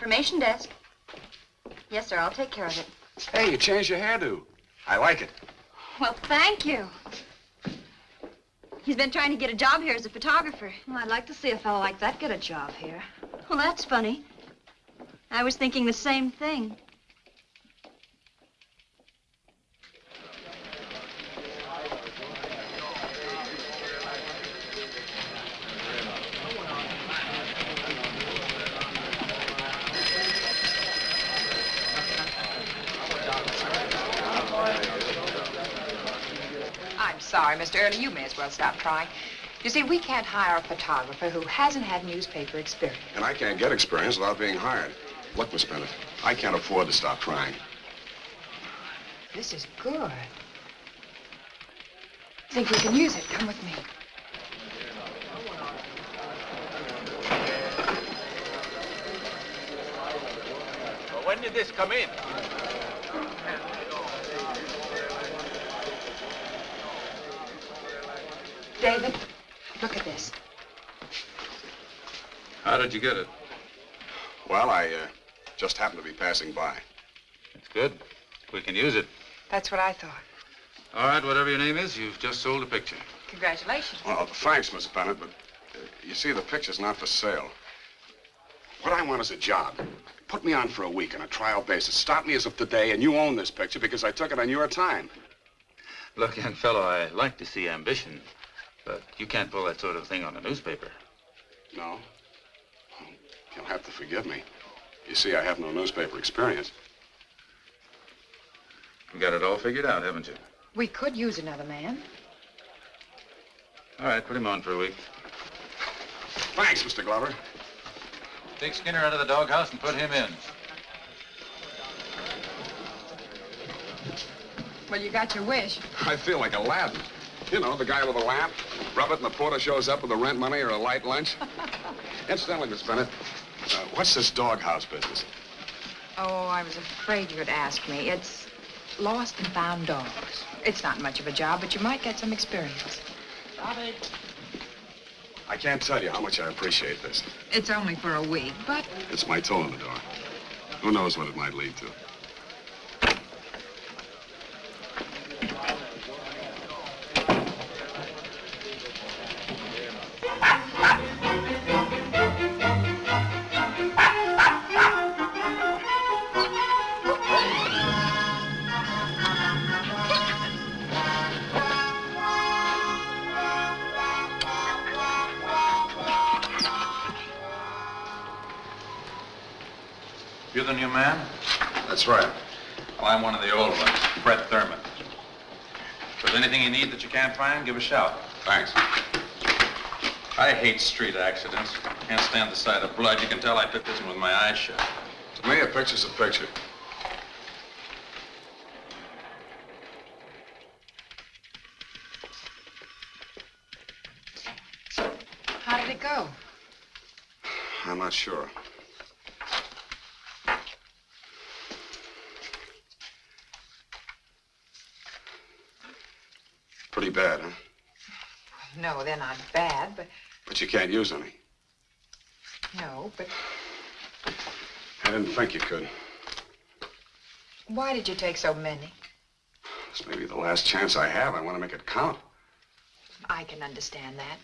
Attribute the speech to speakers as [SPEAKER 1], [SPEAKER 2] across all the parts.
[SPEAKER 1] Information desk. Yes, sir, I'll take care of it.
[SPEAKER 2] Hey, you changed your hairdo. I like it.
[SPEAKER 1] Well, thank you. He's been trying to get a job here as a photographer.
[SPEAKER 3] Well, I'd like to see a fellow like that get a job here.
[SPEAKER 1] Well, that's funny. I was thinking the same thing.
[SPEAKER 4] I'm sorry, You may as well stop trying. You see, we can't hire a photographer who hasn't had newspaper experience.
[SPEAKER 2] And I can't get experience without being hired. Look, Miss Bennett, I can't afford to stop trying.
[SPEAKER 4] This is good. I Think we can use it? Come with me.
[SPEAKER 5] Well, when did this come in?
[SPEAKER 4] David, look at this.
[SPEAKER 6] How did you get it?
[SPEAKER 2] Well, I uh, just happened to be passing by.
[SPEAKER 6] It's good. We can use it.
[SPEAKER 4] That's what I thought.
[SPEAKER 6] All right, whatever your name is, you've just sold a picture.
[SPEAKER 4] Congratulations.
[SPEAKER 2] Well, thanks, Miss Bennett, but uh, you see, the picture's not for sale. What I want is a job. Put me on for a week on a trial basis. Start me as of today, and you own this picture because I took it on your time.
[SPEAKER 6] Look, young fellow, I like to see ambition, but you can't pull that sort of thing on a newspaper.
[SPEAKER 2] No? Well, you'll have to forgive me. You see, I have no newspaper experience.
[SPEAKER 6] You got it all figured out, haven't you?
[SPEAKER 4] We could use another man.
[SPEAKER 6] All right, put him on for a week.
[SPEAKER 2] Thanks, Mr. Glover.
[SPEAKER 6] Take Skinner out of the doghouse and put him in.
[SPEAKER 4] Well, you got your wish.
[SPEAKER 2] I feel like Aladdin. You know, the guy with the lamp. Rub it and the porter shows up with the rent money or a light lunch. Incidentally, Miss Bennett, uh, what's this doghouse business?
[SPEAKER 4] Oh, I was afraid you'd ask me. It's lost and found dogs. It's not much of a job, but you might get some experience.
[SPEAKER 2] I can't tell you how much I appreciate this.
[SPEAKER 4] It's only for a week, but
[SPEAKER 2] It's my toe in the door. Who knows what it might lead to?
[SPEAKER 6] Man?
[SPEAKER 2] That's right.
[SPEAKER 6] Well, I'm one of the old ones, Fred Thurman. If there's anything you need that you can't find, give a shout.
[SPEAKER 2] Thanks.
[SPEAKER 6] I hate street accidents. Can't stand the sight of blood. You can tell I took this one with my eyes shut.
[SPEAKER 2] To me, a picture's a picture.
[SPEAKER 4] how did it go?
[SPEAKER 2] I'm not sure. Pretty bad, huh?
[SPEAKER 4] No, they're not bad, but
[SPEAKER 2] But you can't use any.
[SPEAKER 4] no, but
[SPEAKER 2] I didn't think you could.
[SPEAKER 4] why did you take so many?
[SPEAKER 2] This may be the last chance I have. I want to make it count.
[SPEAKER 4] I can understand that.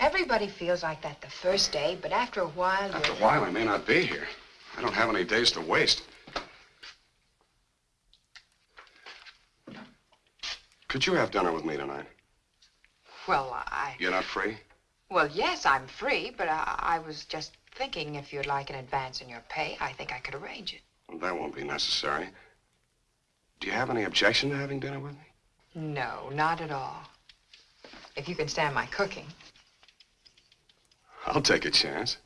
[SPEAKER 4] Everybody feels like that the first day, but after a while,
[SPEAKER 2] After a while, I may not be here. I don't have any days to waste. Could you have dinner with me tonight?
[SPEAKER 4] Well, I...
[SPEAKER 2] You're not free?
[SPEAKER 4] Well, yes, I'm free, but I, I was just thinking if you'd like an advance in your pay, I think I could arrange it.
[SPEAKER 2] Well, that won't be necessary. Do you have any objection to having dinner with me?
[SPEAKER 4] No, not at all. If you can stand my cooking.
[SPEAKER 2] I'll take a chance.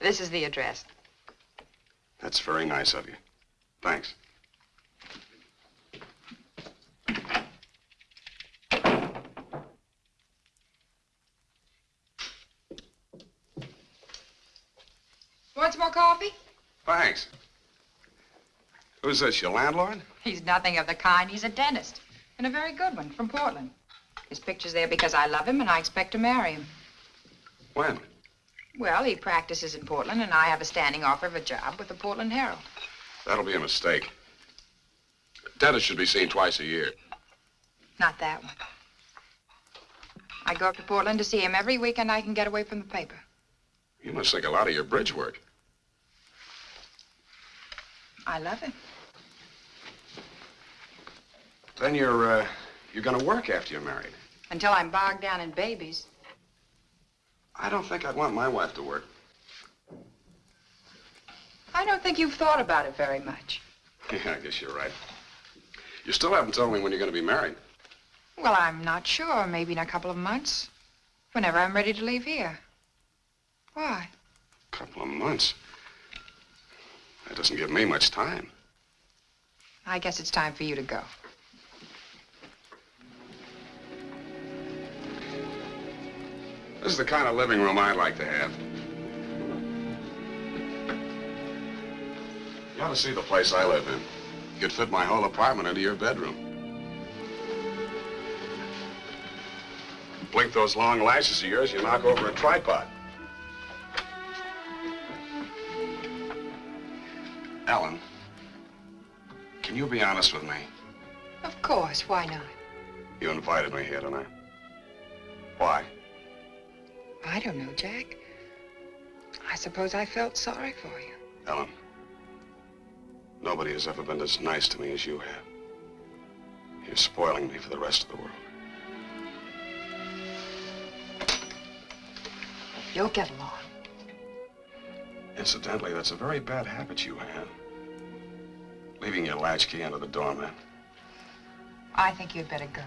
[SPEAKER 4] This is the address.
[SPEAKER 2] That's very nice of you. Thanks.
[SPEAKER 4] Want some more coffee?
[SPEAKER 2] Thanks. Who's this, your landlord?
[SPEAKER 4] He's nothing of the kind. He's a dentist. And a very good one from Portland. His picture's there because I love him and I expect to marry him.
[SPEAKER 2] When?
[SPEAKER 4] Well, he practices in Portland, and I have a standing offer of a job with the Portland Herald.
[SPEAKER 2] That'll be a mistake. Dennis should be seen twice a year.
[SPEAKER 4] Not that one. I go up to Portland to see him every weekend I can get away from the paper.
[SPEAKER 2] You must think a lot of your bridge work.
[SPEAKER 4] I love him.
[SPEAKER 2] Then you're, uh, you're gonna work after you're married.
[SPEAKER 4] Until I'm bogged down in babies.
[SPEAKER 2] I don't think I'd want my wife to work.
[SPEAKER 4] I don't think you've thought about it very much.
[SPEAKER 2] Yeah, I guess you're right. You still haven't told me when you're gonna be married.
[SPEAKER 4] Well, I'm not sure. Maybe in a couple of months. Whenever I'm ready to leave here. Why?
[SPEAKER 2] A couple of months. That doesn't give me much time.
[SPEAKER 4] I guess it's time for you to go.
[SPEAKER 2] This is the kind of living room I'd like to have. You ought to see the place I live in. You could fit my whole apartment into your bedroom. Blink those long lashes of yours, you knock over a tripod. Ellen, can you be honest with me?
[SPEAKER 4] Of course. Why not?
[SPEAKER 2] You invited me here tonight. Why?
[SPEAKER 4] I don't know, Jack. I suppose I felt sorry for you.
[SPEAKER 2] Ellen, nobody has ever been as nice to me as you have. You're spoiling me for the rest of the world.
[SPEAKER 4] You'll get along.
[SPEAKER 2] Incidentally, that's a very bad habit you have. Leaving your latchkey under the doormat.
[SPEAKER 4] I think you'd better go.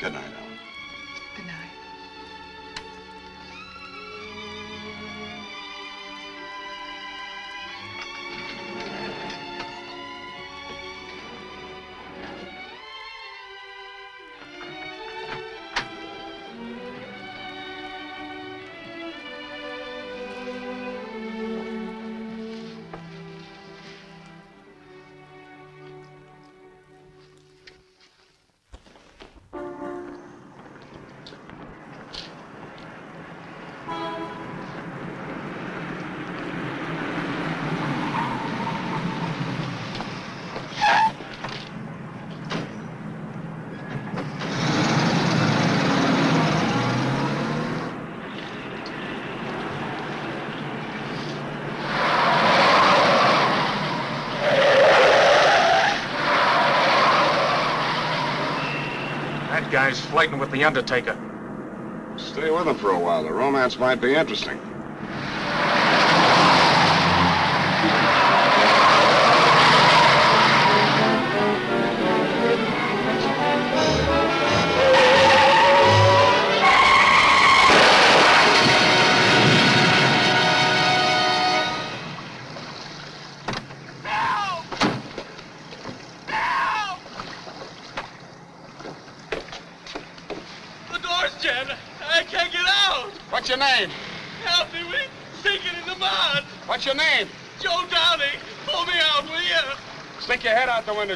[SPEAKER 2] Good night.
[SPEAKER 5] Flirting with the Undertaker.
[SPEAKER 2] Stay with him for a while. The romance might be interesting.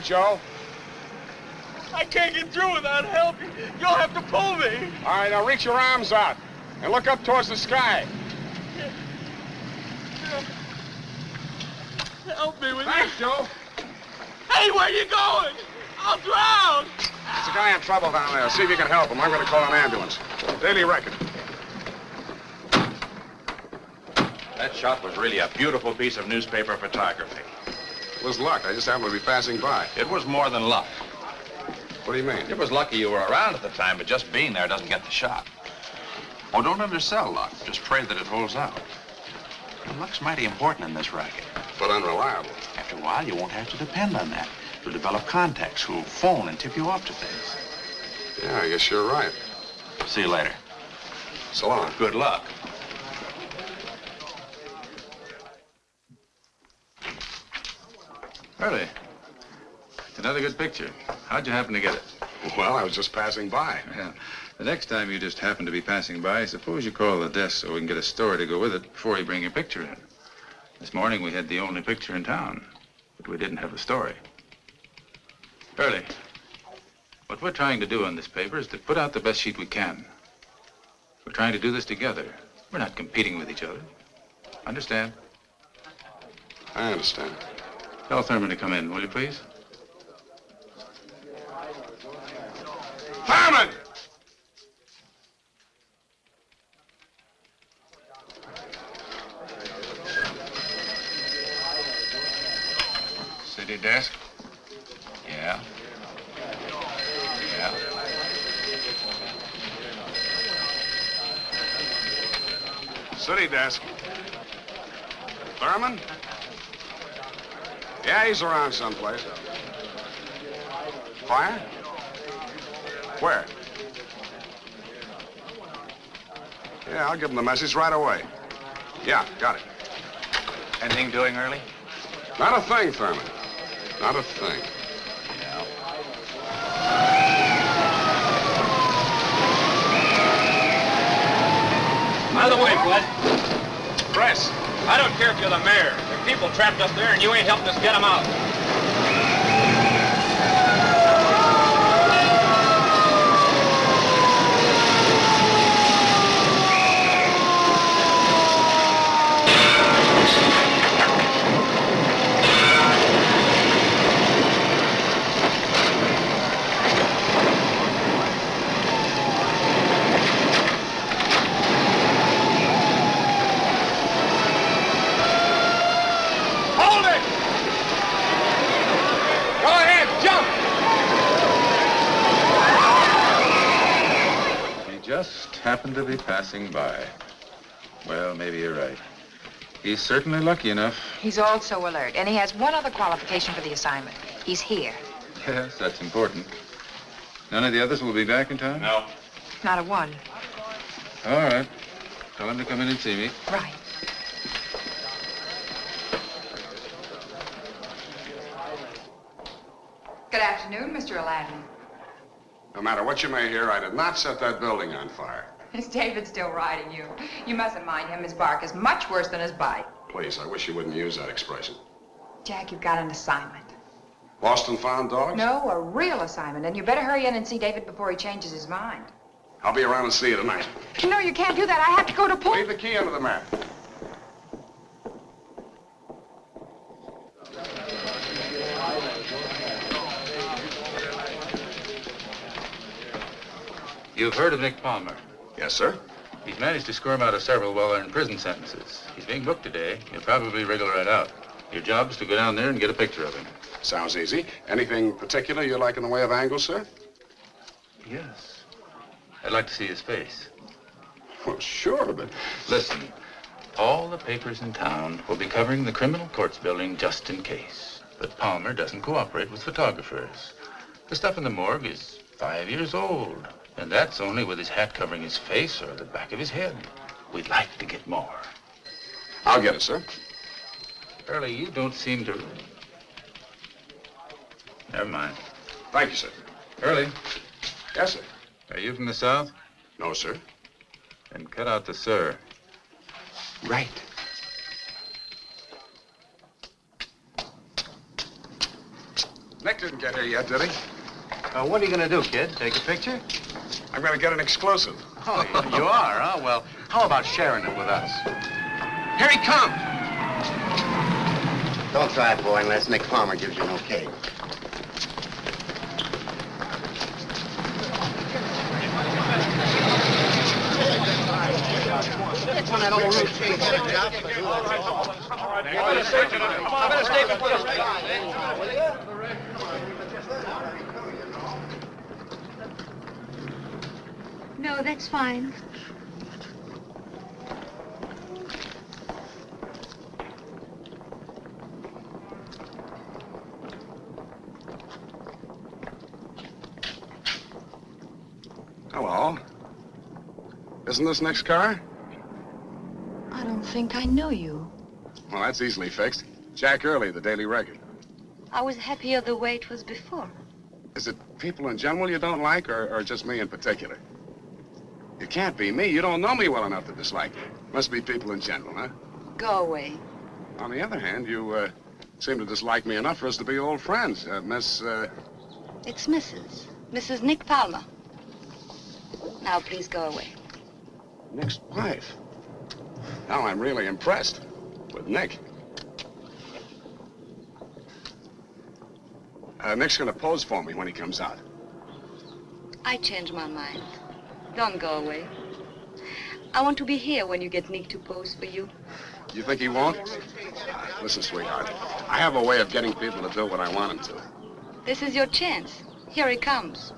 [SPEAKER 2] Your head out the window, Joe.
[SPEAKER 7] I can't get through without help. You'll have to pull me.
[SPEAKER 2] All right, now reach your arms out and look up towards the sky.
[SPEAKER 7] Help me, will you?
[SPEAKER 2] Thanks, Joe.
[SPEAKER 7] Hey, where are you going? I'll drown.
[SPEAKER 2] There's a guy in trouble down there. See if you can help him. I'm going to call an ambulance. Daily Record.
[SPEAKER 6] That shot was really a beautiful piece of newspaper photography.
[SPEAKER 2] It was luck. I just happened to be passing by.
[SPEAKER 6] It was more than luck.
[SPEAKER 2] What do you mean?
[SPEAKER 6] It was lucky you were around at the time, but just being there doesn't get the shot. Oh, don't undersell luck. Just pray that it holds out. And luck's mighty important in this racket.
[SPEAKER 2] But unreliable.
[SPEAKER 6] After a while, you won't have to depend on that. You'll develop contacts who'll phone and tip you off to things.
[SPEAKER 2] Yeah, I guess you're right.
[SPEAKER 6] See you later.
[SPEAKER 2] So long.
[SPEAKER 6] Good luck.
[SPEAKER 8] Early. It's another good picture. How'd you happen to get it?
[SPEAKER 2] Well, I was just passing by.
[SPEAKER 8] Yeah. The next time you just happen to be passing by, suppose you call the desk so we can get a story to go with it before you bring your picture in. This morning we had the only picture in town, but we didn't have a story. Early. What we're trying to do on this paper is to put out the best sheet we can. We're trying to do this together. We're not competing with each other. Understand?
[SPEAKER 2] I understand.
[SPEAKER 8] Tell Thurman to come in, will you please?
[SPEAKER 2] Thurman!
[SPEAKER 8] City desk.
[SPEAKER 6] Yeah. Yeah.
[SPEAKER 2] City desk. Thurman? Yeah, he's around someplace. Fire? Where? Yeah, I'll give him the message right away. Yeah, got it.
[SPEAKER 6] Anything doing early?
[SPEAKER 2] Not a thing, Thurman. Not a thing.
[SPEAKER 7] By the way, Bud,
[SPEAKER 2] Press.
[SPEAKER 7] I don't care if you're the mayor. People trapped up there, and you ain't helping us get them out. Hold it! Go ahead, jump!
[SPEAKER 8] He just happened to be passing by. Well, maybe you're right. He's certainly lucky enough.
[SPEAKER 4] He's also alert, and he has one other qualification for the assignment. He's here.
[SPEAKER 8] Yes, that's important. None of the others will be back in time?
[SPEAKER 7] No.
[SPEAKER 4] Not a one.
[SPEAKER 8] All right. Tell him to come in and see me.
[SPEAKER 4] Right. Good afternoon, Mr. Aladdin.
[SPEAKER 2] no matter what you may hear, I did not set that building on fire.
[SPEAKER 4] Is David still riding you? You mustn't mind him. His bark is much worse than his bite.
[SPEAKER 2] Please, I wish you wouldn't use that expression.
[SPEAKER 4] Jack, you've got an assignment.
[SPEAKER 2] Lost and found dogs?
[SPEAKER 4] No, a real assignment, and you better hurry in and see David before he changes his mind.
[SPEAKER 2] I'll be around and see you tonight.
[SPEAKER 4] No, you can't do that. I have to go to pool.
[SPEAKER 2] Leave the key under the mat.
[SPEAKER 8] You've heard of Nick Palmer.
[SPEAKER 2] Yes, sir.
[SPEAKER 8] He's managed to squirm out of several well-earned prison sentences. He's being booked today. He'll probably wriggle right out. Your job is to go down there and get a picture of him.
[SPEAKER 2] Sounds easy. Anything particular you like in the way of angles, sir?
[SPEAKER 8] Yes. I'd like to see his face.
[SPEAKER 2] Well, sure, but
[SPEAKER 8] Listen, all the papers in town will be covering the criminal courts building just in case. But Palmer doesn't cooperate with photographers. The stuff in the morgue is five years old. And that's only with his hat covering his face or the back of his head. We'd like to get more.
[SPEAKER 2] I'll get it, sir.
[SPEAKER 8] Early, you don't seem to... Never mind.
[SPEAKER 2] Thank you, sir.
[SPEAKER 8] Early,
[SPEAKER 2] Yes, sir.
[SPEAKER 8] are you from the South?
[SPEAKER 2] No, sir.
[SPEAKER 8] Then cut out the sir.
[SPEAKER 2] Right. Nick didn't get here yet, did he?
[SPEAKER 9] Uh, what are you going to do, kid? Take a picture?
[SPEAKER 2] I'm going to get an exclusive.
[SPEAKER 9] Oh, you are, huh? Well, how about sharing it with us?
[SPEAKER 2] Here he comes.
[SPEAKER 10] Don't try it, boy, unless Nick Palmer gives you an okay.
[SPEAKER 1] No, that's fine.
[SPEAKER 2] Hello. Isn't this Nick's car?
[SPEAKER 1] I don't think I know you.
[SPEAKER 2] Well, that's easily fixed. Jack Early, the Daily Record.
[SPEAKER 1] I was happier the way it was before.
[SPEAKER 2] Is it people in general you don't like, or, or just me in particular? You can't be me. You don't know me well enough to dislike me. Must be people in general, huh?
[SPEAKER 1] Go away.
[SPEAKER 2] On the other hand, you uh, seem to dislike me enough for us to be old friends. Uh, Miss, uh,
[SPEAKER 1] It's Mrs.
[SPEAKER 3] Mrs. Nick Palmer. Now, please go away.
[SPEAKER 2] Nick's wife. Now I'm really impressed with Nick. Uh, Nick's gonna pose for me when he comes out.
[SPEAKER 3] I changed my mind. Don't go away. I want to be here when you get Nick to pose for you.
[SPEAKER 2] You think he won't? Listen, sweetheart, I have a way of getting people to do what I want them to.
[SPEAKER 3] This is your chance. Here he comes.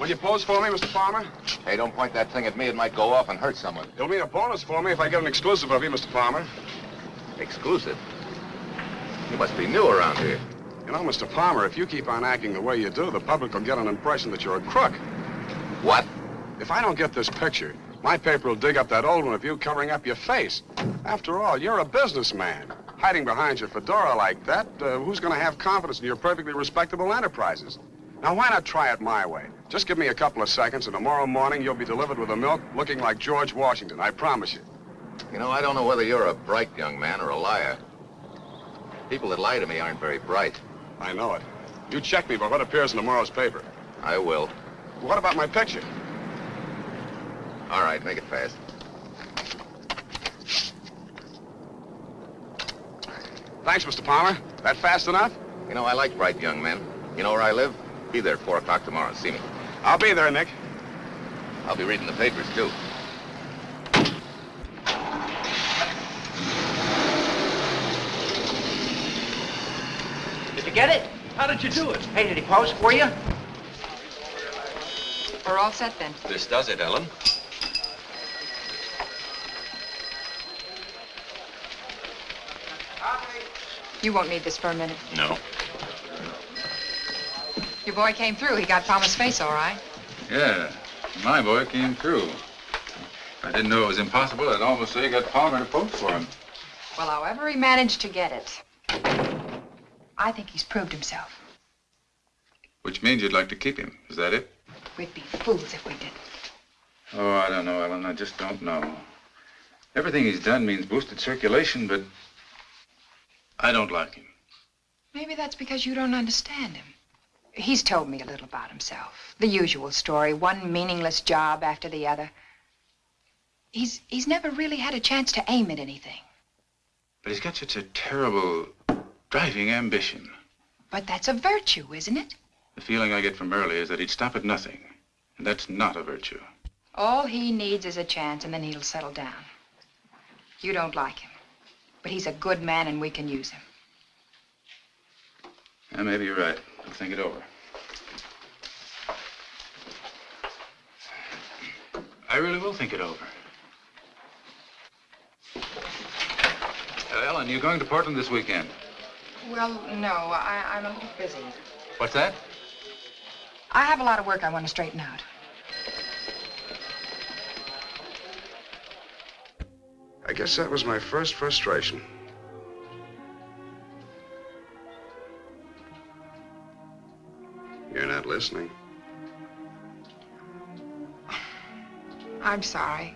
[SPEAKER 2] Will you pose for me, Mr. Palmer?
[SPEAKER 6] Hey, don't point that thing at me. It might go off and hurt someone.
[SPEAKER 2] It'll mean a bonus for me if I get an exclusive of you, Mr. Palmer.
[SPEAKER 6] Exclusive? You must be new around here.
[SPEAKER 2] You know, Mr. Palmer, if you keep on acting the way you do, the public will get an impression that you're a crook.
[SPEAKER 6] What?
[SPEAKER 2] If I don't get this picture, my paper will dig up that old one of you covering up your face. After all, you're a businessman. Hiding behind your fedora like that, uh, who's going to have confidence in your perfectly respectable enterprises? Now, why not try it my way? Just give me a couple of seconds, and tomorrow morning you'll be delivered with a milk looking like George Washington, I promise you.
[SPEAKER 6] You know, I don't know whether you're a bright young man or a liar. People that lie to me aren't very bright.
[SPEAKER 2] I know it. You check me by what appears in tomorrow's paper.
[SPEAKER 6] I will.
[SPEAKER 2] What about my picture?
[SPEAKER 6] All right, make it fast.
[SPEAKER 2] Thanks, Mr. Palmer. That fast enough?
[SPEAKER 6] You know, I like bright young men. You know where I live? Be there at 4 o'clock tomorrow. See me.
[SPEAKER 2] I'll be there, Nick.
[SPEAKER 6] I'll be reading the papers, too.
[SPEAKER 11] Did you get it? How did you do it? Hey, did he pose for you?
[SPEAKER 4] We're all set then.
[SPEAKER 6] This does it, Ellen.
[SPEAKER 4] You won't need this for a minute.
[SPEAKER 8] No.
[SPEAKER 4] Your boy came through. He got Palmer's face all right.
[SPEAKER 8] Yeah, my boy came through. I didn't know it was impossible, I'd almost say he got Palmer to pose for him.
[SPEAKER 4] Well, however he managed to get it, I think he's proved himself.
[SPEAKER 8] Which means you'd like to keep him. Is that it?
[SPEAKER 4] We'd be fools if we didn't.
[SPEAKER 8] Oh, I don't know, Ellen. I just don't know. Everything he's done means boosted circulation, but I don't like him.
[SPEAKER 4] Maybe that's because you don't understand him. He's told me a little about himself. The usual story, one meaningless job after the other. He's he's never really had a chance to aim at anything.
[SPEAKER 8] But he's got such a terrible driving ambition.
[SPEAKER 4] But that's a virtue, isn't it?
[SPEAKER 8] The feeling I get from Early is that he'd stop at nothing. And that's not a virtue.
[SPEAKER 4] All he needs is a chance, and then he'll settle down. You don't like him. But he's a good man, and we can use him.
[SPEAKER 8] Yeah, maybe you're right. I'll think it over. I really will think it over. Uh, Ellen, you're going to Portland this weekend?
[SPEAKER 4] Well, no, I, I'm a little busy.
[SPEAKER 8] What's that?
[SPEAKER 4] I have a lot of work I want to straighten out.
[SPEAKER 2] I guess that was my first frustration. You're not listening.
[SPEAKER 4] I'm sorry.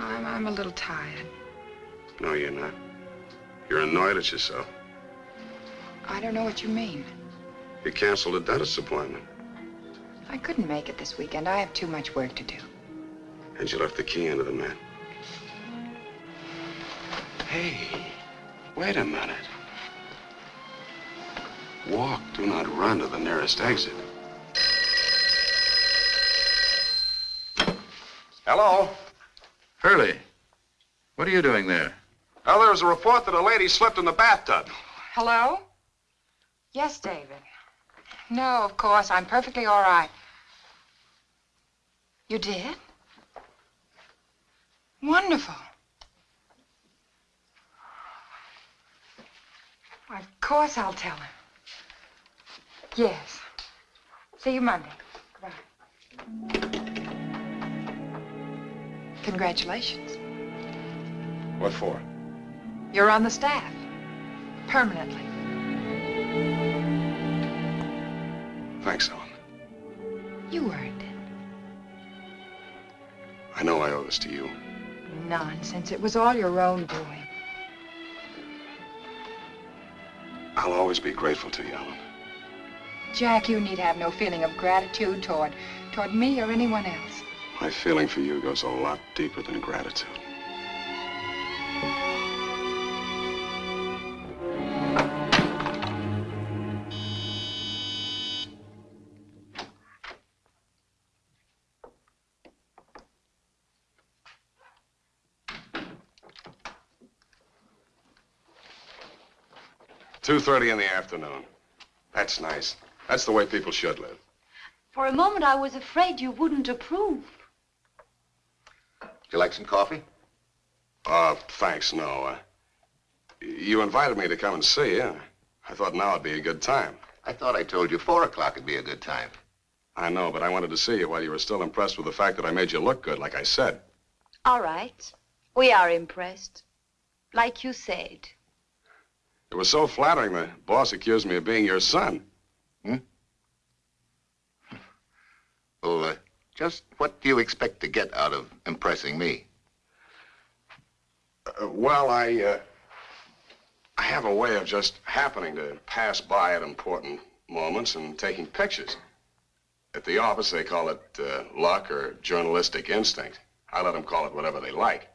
[SPEAKER 4] I'm, I'm a little tired.
[SPEAKER 2] No, you're not. You're annoyed at yourself.
[SPEAKER 4] I don't know what you mean.
[SPEAKER 2] You canceled a dentist appointment,
[SPEAKER 4] I couldn't make it this weekend. I have too much work to do.
[SPEAKER 2] and you left the key under the mat. Hey, wait a minute. Walk, do not run to the nearest exit. Hello?
[SPEAKER 8] Early, what are you doing there?
[SPEAKER 2] Well, there was a report that a lady slipped in the bathtub.
[SPEAKER 4] Hello? Yes, David. No, of course. I'm perfectly all right. You did? Wonderful. Of course I'll tell him. Yes. See you Monday. Goodbye. Congratulations.
[SPEAKER 2] What for?
[SPEAKER 4] You're on the staff. Permanently.
[SPEAKER 2] Thanks, Ellen.
[SPEAKER 4] You earned it.
[SPEAKER 2] I know I owe this to you.
[SPEAKER 4] Nonsense. It was all your own doing.
[SPEAKER 2] I'll always be grateful to you, Ellen.
[SPEAKER 4] Jack, you need have no feeling of gratitude toward, toward me or anyone else.
[SPEAKER 2] My feeling for you goes a lot deeper than gratitude. Two thirty in the afternoon. That's nice. That's the way people should live.
[SPEAKER 3] For a moment, I was afraid you wouldn't approve.
[SPEAKER 10] Would you like some coffee?
[SPEAKER 2] Uh, thanks, no. Uh, you invited me to come and see you. I thought now would be a good time.
[SPEAKER 10] I thought I told you four o'clock would be a good time.
[SPEAKER 2] I know, but I wanted to see you while you were still impressed with the fact that I made you look good, like I said.
[SPEAKER 3] All right. We are impressed. Like you said.
[SPEAKER 2] It was so flattering, the boss accused me of being your son.
[SPEAKER 10] Hmm? Well, uh, just what do you expect to get out of impressing me?
[SPEAKER 2] Uh, well, I, uh, I have a way of just happening to pass by at important moments and taking pictures. At the office, they call it uh, luck or journalistic instinct. I let them call it whatever they like.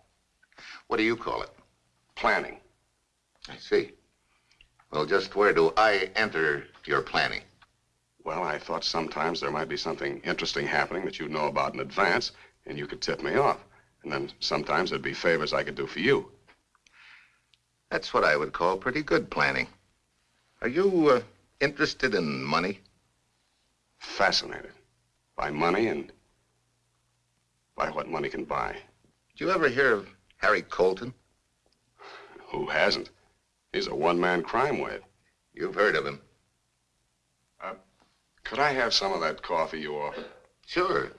[SPEAKER 10] What do you call it?
[SPEAKER 2] Planning.
[SPEAKER 10] I see. Well, just where do I enter your planning?
[SPEAKER 2] Well, I thought sometimes there might be something interesting happening that you'd know about in advance, and you could tip me off. And then sometimes there'd be favors I could do for you.
[SPEAKER 10] That's what I would call pretty good planning. Are you uh, interested in money?
[SPEAKER 2] Fascinated by money and by what money can buy.
[SPEAKER 10] Did you ever hear of Harry Colton?
[SPEAKER 2] Who hasn't? He's a one-man crime wave.
[SPEAKER 10] You've heard of him.
[SPEAKER 2] Uh, could I have some of that coffee you offered?
[SPEAKER 10] Sure.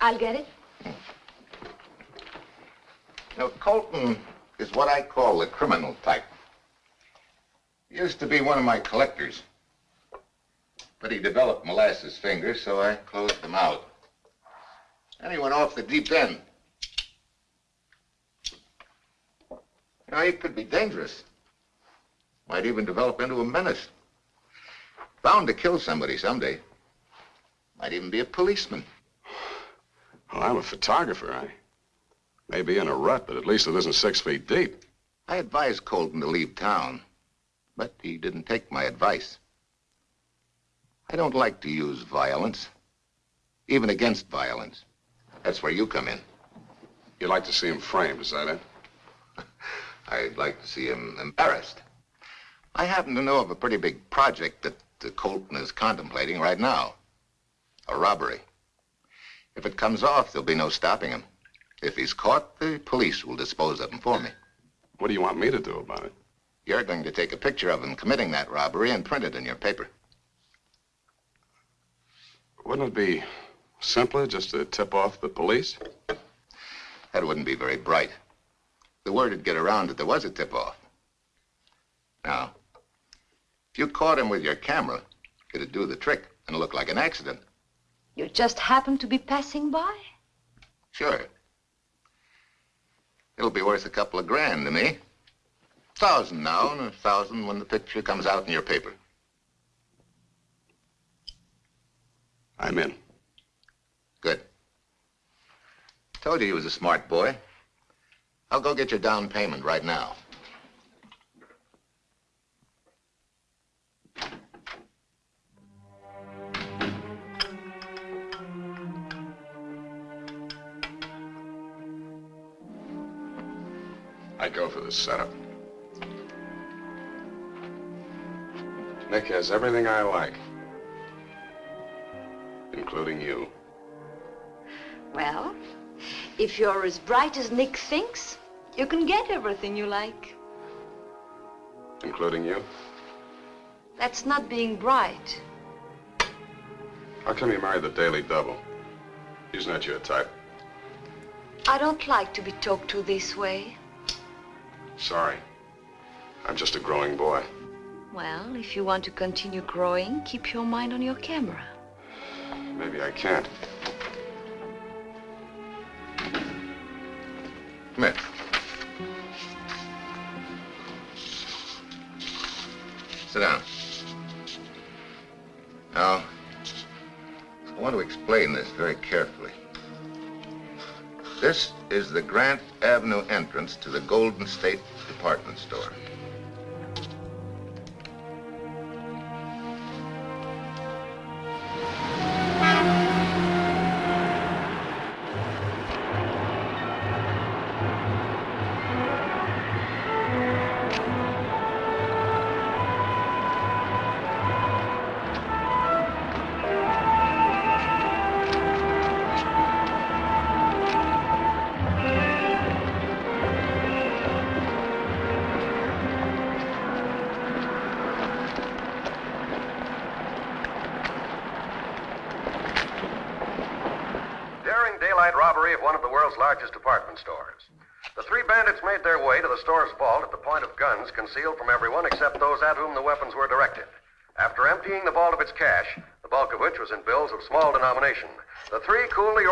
[SPEAKER 3] I'll get it.
[SPEAKER 10] Now, Colton is what I call the criminal type. He used to be one of my collectors. But he developed molasses fingers, so I closed him out. And he went off the deep end. You know, he could be dangerous. Might even develop into a menace. Bound to kill somebody someday. Might even be a policeman.
[SPEAKER 2] Well, I'm a photographer. I may be in a rut, but at least it isn't six feet deep.
[SPEAKER 10] I advised Colton to leave town, but he didn't take my advice. I don't like to use violence, even against violence. That's where you come in.
[SPEAKER 2] You'd like to see him framed, is that it?
[SPEAKER 10] I'd like to see him embarrassed. I happen to know of a pretty big project that uh, Colton is contemplating right now. A robbery. If it comes off, there'll be no stopping him. If he's caught, the police will dispose of him for me.
[SPEAKER 2] What do you want me to do about it?
[SPEAKER 10] You're going to take a picture of him committing that robbery and print it in your paper.
[SPEAKER 2] Wouldn't it be simpler just to tip off the police?
[SPEAKER 10] That wouldn't be very bright. The word would get around that there was a tip-off. Now, if you caught him with your camera, it'd do the trick and look like an accident.
[SPEAKER 3] You just happened to be passing by?
[SPEAKER 10] Sure. It'll be worth a couple of grand to me. A Thousand now and a thousand when the picture comes out in your paper.
[SPEAKER 2] I'm in.
[SPEAKER 10] Good. Told you he was a smart boy. I'll go get your down payment right now.
[SPEAKER 2] I'd go for this setup. Nick has everything I like, including you.
[SPEAKER 3] Well, if you're as bright as Nick thinks, you can get everything you like.
[SPEAKER 2] Including you?
[SPEAKER 3] That's not being bright.
[SPEAKER 2] How come you married the Daily Double? He's not your type.
[SPEAKER 3] I don't like to be talked to this way.
[SPEAKER 2] Sorry. I'm just a growing boy.
[SPEAKER 3] Well, if you want to continue growing, keep your mind on your camera.
[SPEAKER 2] Maybe I can't.
[SPEAKER 10] Come here. Sit down. Now, I want to explain this very carefully. This is the Grant Avenue entrance to the Golden State Department Store.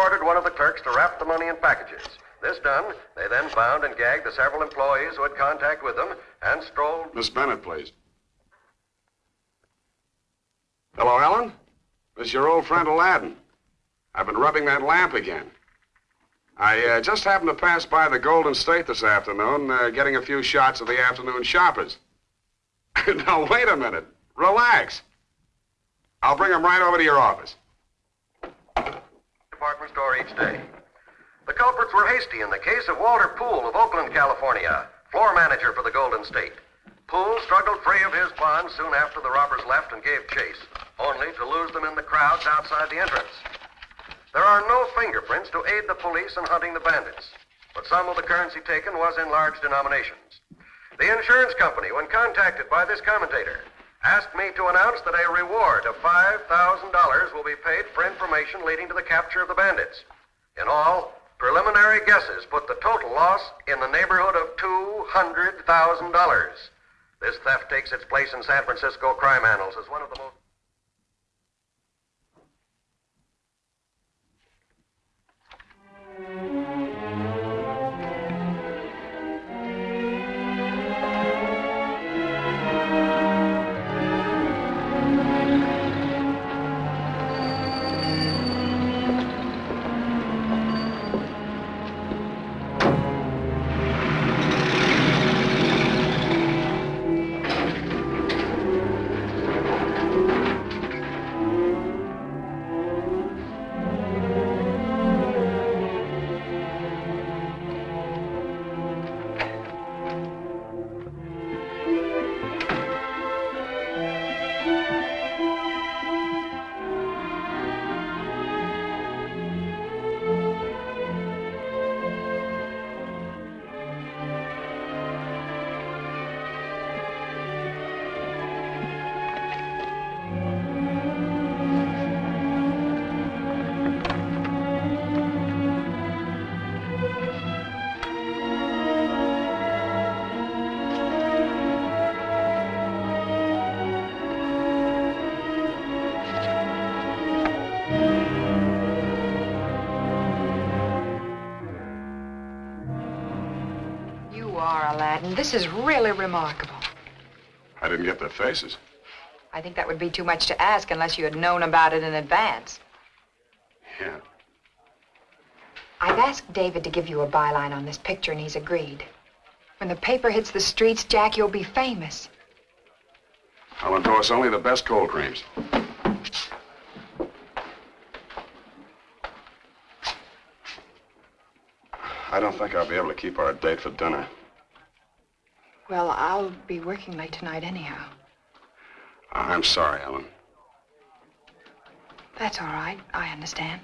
[SPEAKER 12] Ordered one of the clerks to wrap the money in packages. This done, they then bound and gagged the several employees who had contact with them and strolled.
[SPEAKER 2] Miss Bennett, please. Hello, Ellen? This is your old friend Aladdin. I've been rubbing that lamp again. I uh, just happened to pass by the Golden State this afternoon, uh, getting a few shots of the afternoon shoppers. now, wait a minute. Relax. I'll bring them right over to your office.
[SPEAKER 12] Department store each day. The culprits were hasty in the case of Walter Poole of Oakland, California, floor manager for the Golden State. Poole struggled free of his bonds soon after the robbers left and gave chase, only to lose them in the crowds outside the entrance. There are no fingerprints to aid the police in hunting the bandits, but some of the currency taken was in large denominations. The insurance company, when contacted by this commentator, asked me to announce that a reward of $5,000 will be paid for information leading to the capture of the bandits. In all, preliminary guesses put the total loss in the neighborhood of $200,000. This theft takes its place in San Francisco crime annals as one of the most.
[SPEAKER 4] This is really remarkable.
[SPEAKER 2] I didn't get their faces.
[SPEAKER 4] I think that would be too much to ask unless you had known about it in advance.
[SPEAKER 2] Yeah.
[SPEAKER 4] I've asked David to give you a byline on this picture, and he's agreed. When the paper hits the streets, Jack, you'll be famous.
[SPEAKER 2] I'll endorse only the best cold creams. I don't think I'll be able to keep our date for dinner.
[SPEAKER 4] Well, I'll be working late tonight anyhow.
[SPEAKER 2] I'm sorry, Ellen.
[SPEAKER 4] That's all right. I understand.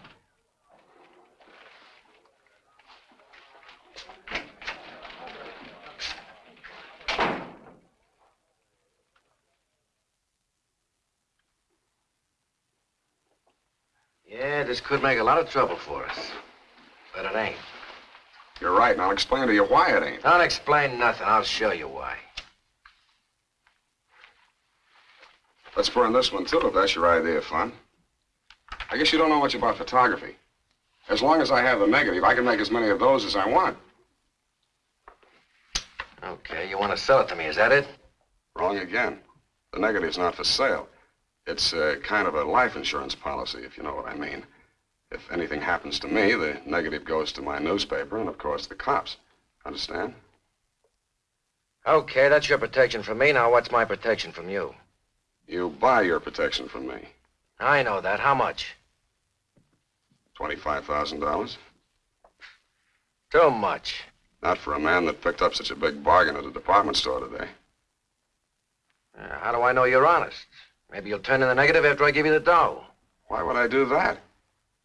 [SPEAKER 12] Yeah, this could make a lot of trouble for us. But it ain't.
[SPEAKER 2] You're right, and I'll explain to you why it ain't.
[SPEAKER 12] Don't explain nothing. I'll show you why.
[SPEAKER 2] Let's burn this one, too, if that's your idea of fun. I guess you don't know much about photography. As long as I have the negative, I can make as many of those as I want.
[SPEAKER 12] Okay, you want to sell it to me, is that it?
[SPEAKER 2] Wrong again. The negative's not for sale. It's uh, kind of a life insurance policy, if you know what I mean. If anything happens to me, the negative goes to my newspaper and, of course, the cops. Understand?
[SPEAKER 13] Okay, that's your protection from me. Now, what's my protection from you?
[SPEAKER 2] You buy your protection from me.
[SPEAKER 13] I know that. How much?
[SPEAKER 2] $25,000.
[SPEAKER 13] Too much.
[SPEAKER 2] Not for a man that picked up such a big bargain at a department store today.
[SPEAKER 13] Uh, how do I know you're honest? Maybe you'll turn in the negative after I give you the dough.
[SPEAKER 2] Why would I do that?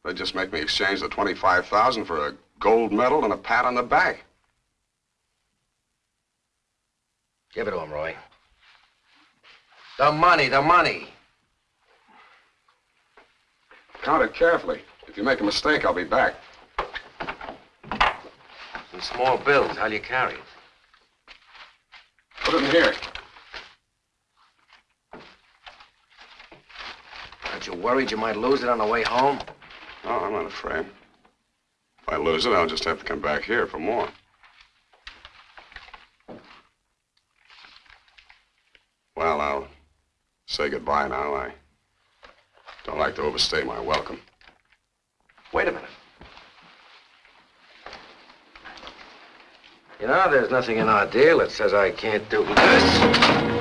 [SPEAKER 2] They'd just make me exchange the 25000 for a gold medal and a pat on the back.
[SPEAKER 13] Give it to him, Roy. The money, the money.
[SPEAKER 2] Count it carefully. If you make a mistake, I'll be back.
[SPEAKER 13] Some small bills. How'll you carry it?
[SPEAKER 2] Put it in here.
[SPEAKER 13] Aren't you worried you might lose it on the way home?
[SPEAKER 2] Oh, I'm not afraid. If I lose it, I'll just have to come back here for more. Well, I'll say goodbye now. I don't like to overstay my welcome.
[SPEAKER 13] Wait a minute. You know, there's nothing in our deal that says I can't do this.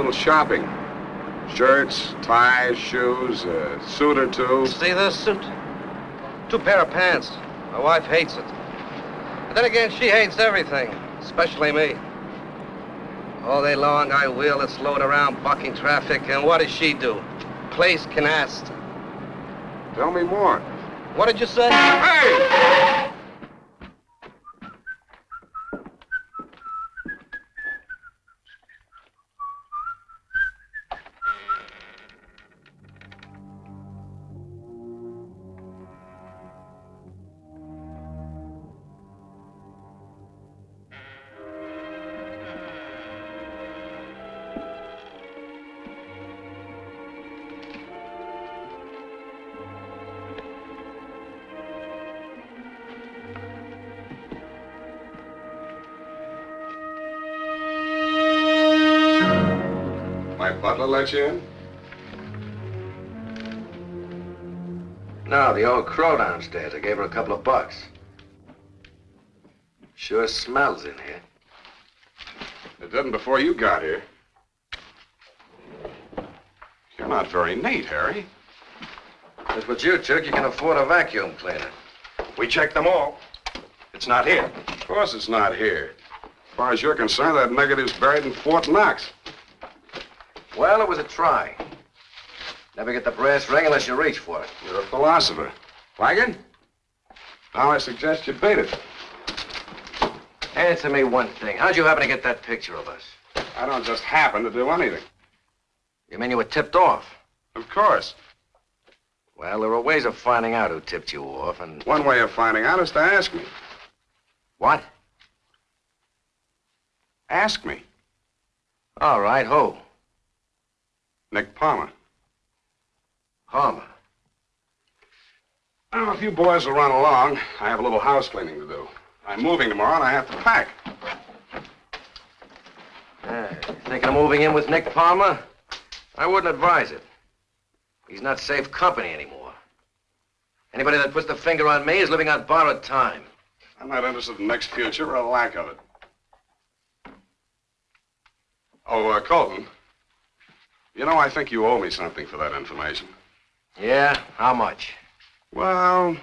[SPEAKER 2] Little shopping. Shirts, ties, shoes, a suit or two.
[SPEAKER 13] See this suit? Two pair of pants. My wife hates it. But then again, she hates everything, especially me. All day long, I wheel this load around, bucking traffic, and what does she do? Plays canasta.
[SPEAKER 2] Tell me more.
[SPEAKER 13] What did you say?
[SPEAKER 2] Hey!
[SPEAKER 13] Downstairs. I gave her a couple of bucks. Sure smells in here.
[SPEAKER 2] It didn't before you got here. You're not very neat, Harry.
[SPEAKER 13] That's what you took. You can afford a vacuum cleaner.
[SPEAKER 2] We checked them all. It's not here. Of course it's not here. As far as you're concerned, that negative's buried in Fort Knox.
[SPEAKER 13] Well, it was a try. Never get the brass ring unless you reach for it.
[SPEAKER 2] You're a philosopher. Wagon? Now I suggest you beat it.
[SPEAKER 13] Answer me one thing. How'd you happen to get that picture of us?
[SPEAKER 2] I don't just happen to do anything.
[SPEAKER 13] You mean you were tipped off?
[SPEAKER 2] Of course.
[SPEAKER 13] Well, there are ways of finding out who tipped you off, and...
[SPEAKER 2] One way of finding out is to ask me.
[SPEAKER 13] What?
[SPEAKER 2] Ask me.
[SPEAKER 13] All right, who?
[SPEAKER 2] Nick Palmer.
[SPEAKER 13] Palmer.
[SPEAKER 2] Now, if you boys will run along, I have a little house cleaning to do. I'm moving tomorrow, and I have to pack.
[SPEAKER 13] Uh, thinking of moving in with Nick Palmer? I wouldn't advise it. He's not safe company anymore. Anybody that puts the finger on me is living on borrowed time.
[SPEAKER 2] I'm not interested in Nick's future or a lack of it. Oh, uh, Colton. You know, I think you owe me something for that information.
[SPEAKER 13] Yeah? How much?
[SPEAKER 2] Well,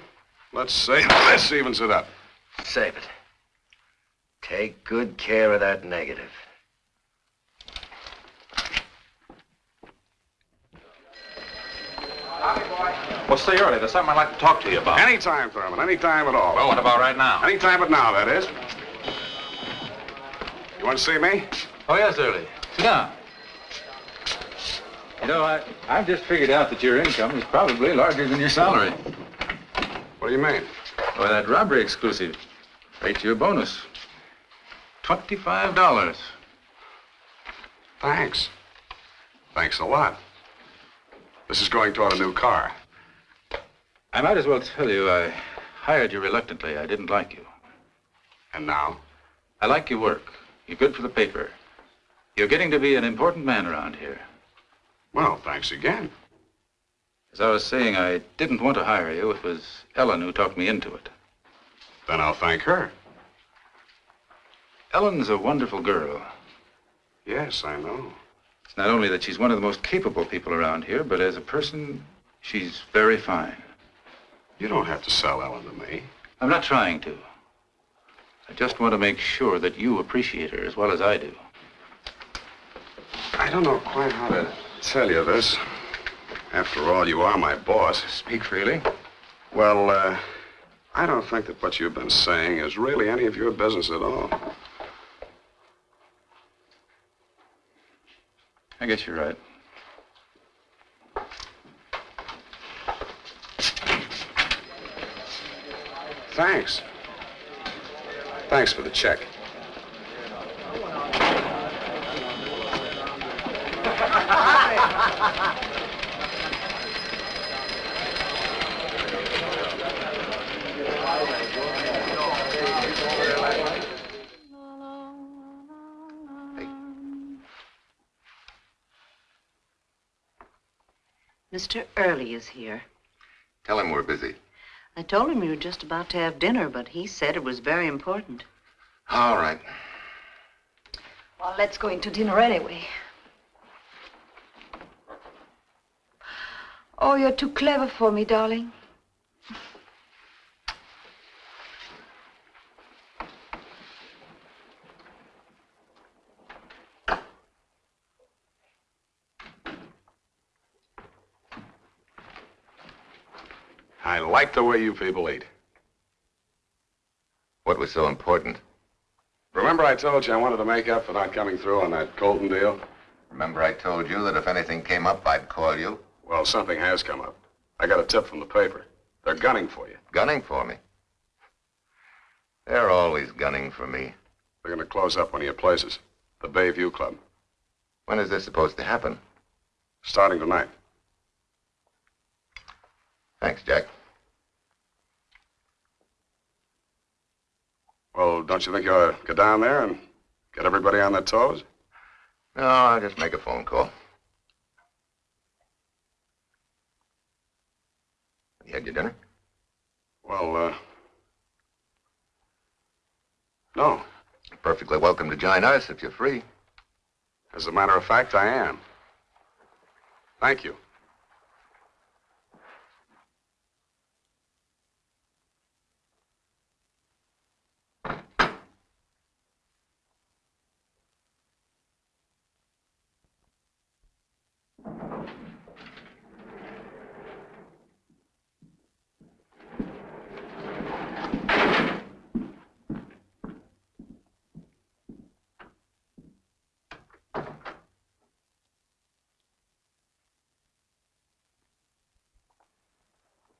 [SPEAKER 2] let's say this evens it up.
[SPEAKER 13] Save it. Take good care of that negative.
[SPEAKER 6] Well, stay early. There's something I'd like to talk to you about.
[SPEAKER 2] Any Anytime, Thurman. Anytime at all.
[SPEAKER 6] Well, what about right now?
[SPEAKER 2] Anytime but now, that is. You want to see me?
[SPEAKER 8] Oh, yes, Early. Sit down. You know, I, I've just figured out that your income is probably larger than your salary.
[SPEAKER 2] What do you mean?
[SPEAKER 8] Well, that robbery exclusive paid you a bonus. Twenty-five dollars.
[SPEAKER 2] Thanks. Thanks a lot. This is going toward a new car.
[SPEAKER 8] I might as well tell you I hired you reluctantly. I didn't like you.
[SPEAKER 2] And now?
[SPEAKER 8] I like your work. You're good for the paper. You're getting to be an important man around here.
[SPEAKER 2] Well, thanks again.
[SPEAKER 8] As I was saying, I didn't want to hire you. It was Ellen who talked me into it.
[SPEAKER 2] Then I'll thank her.
[SPEAKER 8] Ellen's a wonderful girl.
[SPEAKER 2] Yes, I know.
[SPEAKER 8] It's not only that she's one of the most capable people around here, but as a person, she's very fine.
[SPEAKER 2] You don't have to sell Ellen to me.
[SPEAKER 8] I'm not trying to. I just want to make sure that you appreciate her as well as I do.
[SPEAKER 2] I don't know quite how to tell you this. After all, you are my boss.
[SPEAKER 8] Speak freely.
[SPEAKER 2] Well, uh, I don't think that what you've been saying is really any of your business at all.
[SPEAKER 8] I guess you're right.
[SPEAKER 2] Thanks. Thanks for the check.
[SPEAKER 14] Mr. Early is here.
[SPEAKER 10] Tell him we're busy.
[SPEAKER 14] I told him you were just about to have dinner, but he said it was very important.
[SPEAKER 10] All right.
[SPEAKER 3] Well, let's go into dinner anyway. Oh, you're too clever for me, darling.
[SPEAKER 2] I like the way you people eat.
[SPEAKER 10] What was so important?
[SPEAKER 2] Remember I told you I wanted to make up for not coming through on that Colton deal?
[SPEAKER 10] Remember I told you that if anything came up, I'd call you?
[SPEAKER 2] Well, something has come up. I got a tip from the paper. They're gunning for you.
[SPEAKER 10] Gunning for me? They're always gunning for me.
[SPEAKER 2] They're going to close up one of your places, the Bayview Club.
[SPEAKER 10] When is this supposed to happen?
[SPEAKER 2] Starting tonight.
[SPEAKER 10] Thanks, Jack.
[SPEAKER 2] Well, don't you think you ought to go down there and get everybody on their toes?
[SPEAKER 10] No, I'll just make a phone call. You had your dinner?
[SPEAKER 2] Well, uh... No.
[SPEAKER 10] You're perfectly welcome to join us if you're free.
[SPEAKER 2] As a matter of fact, I am. Thank you.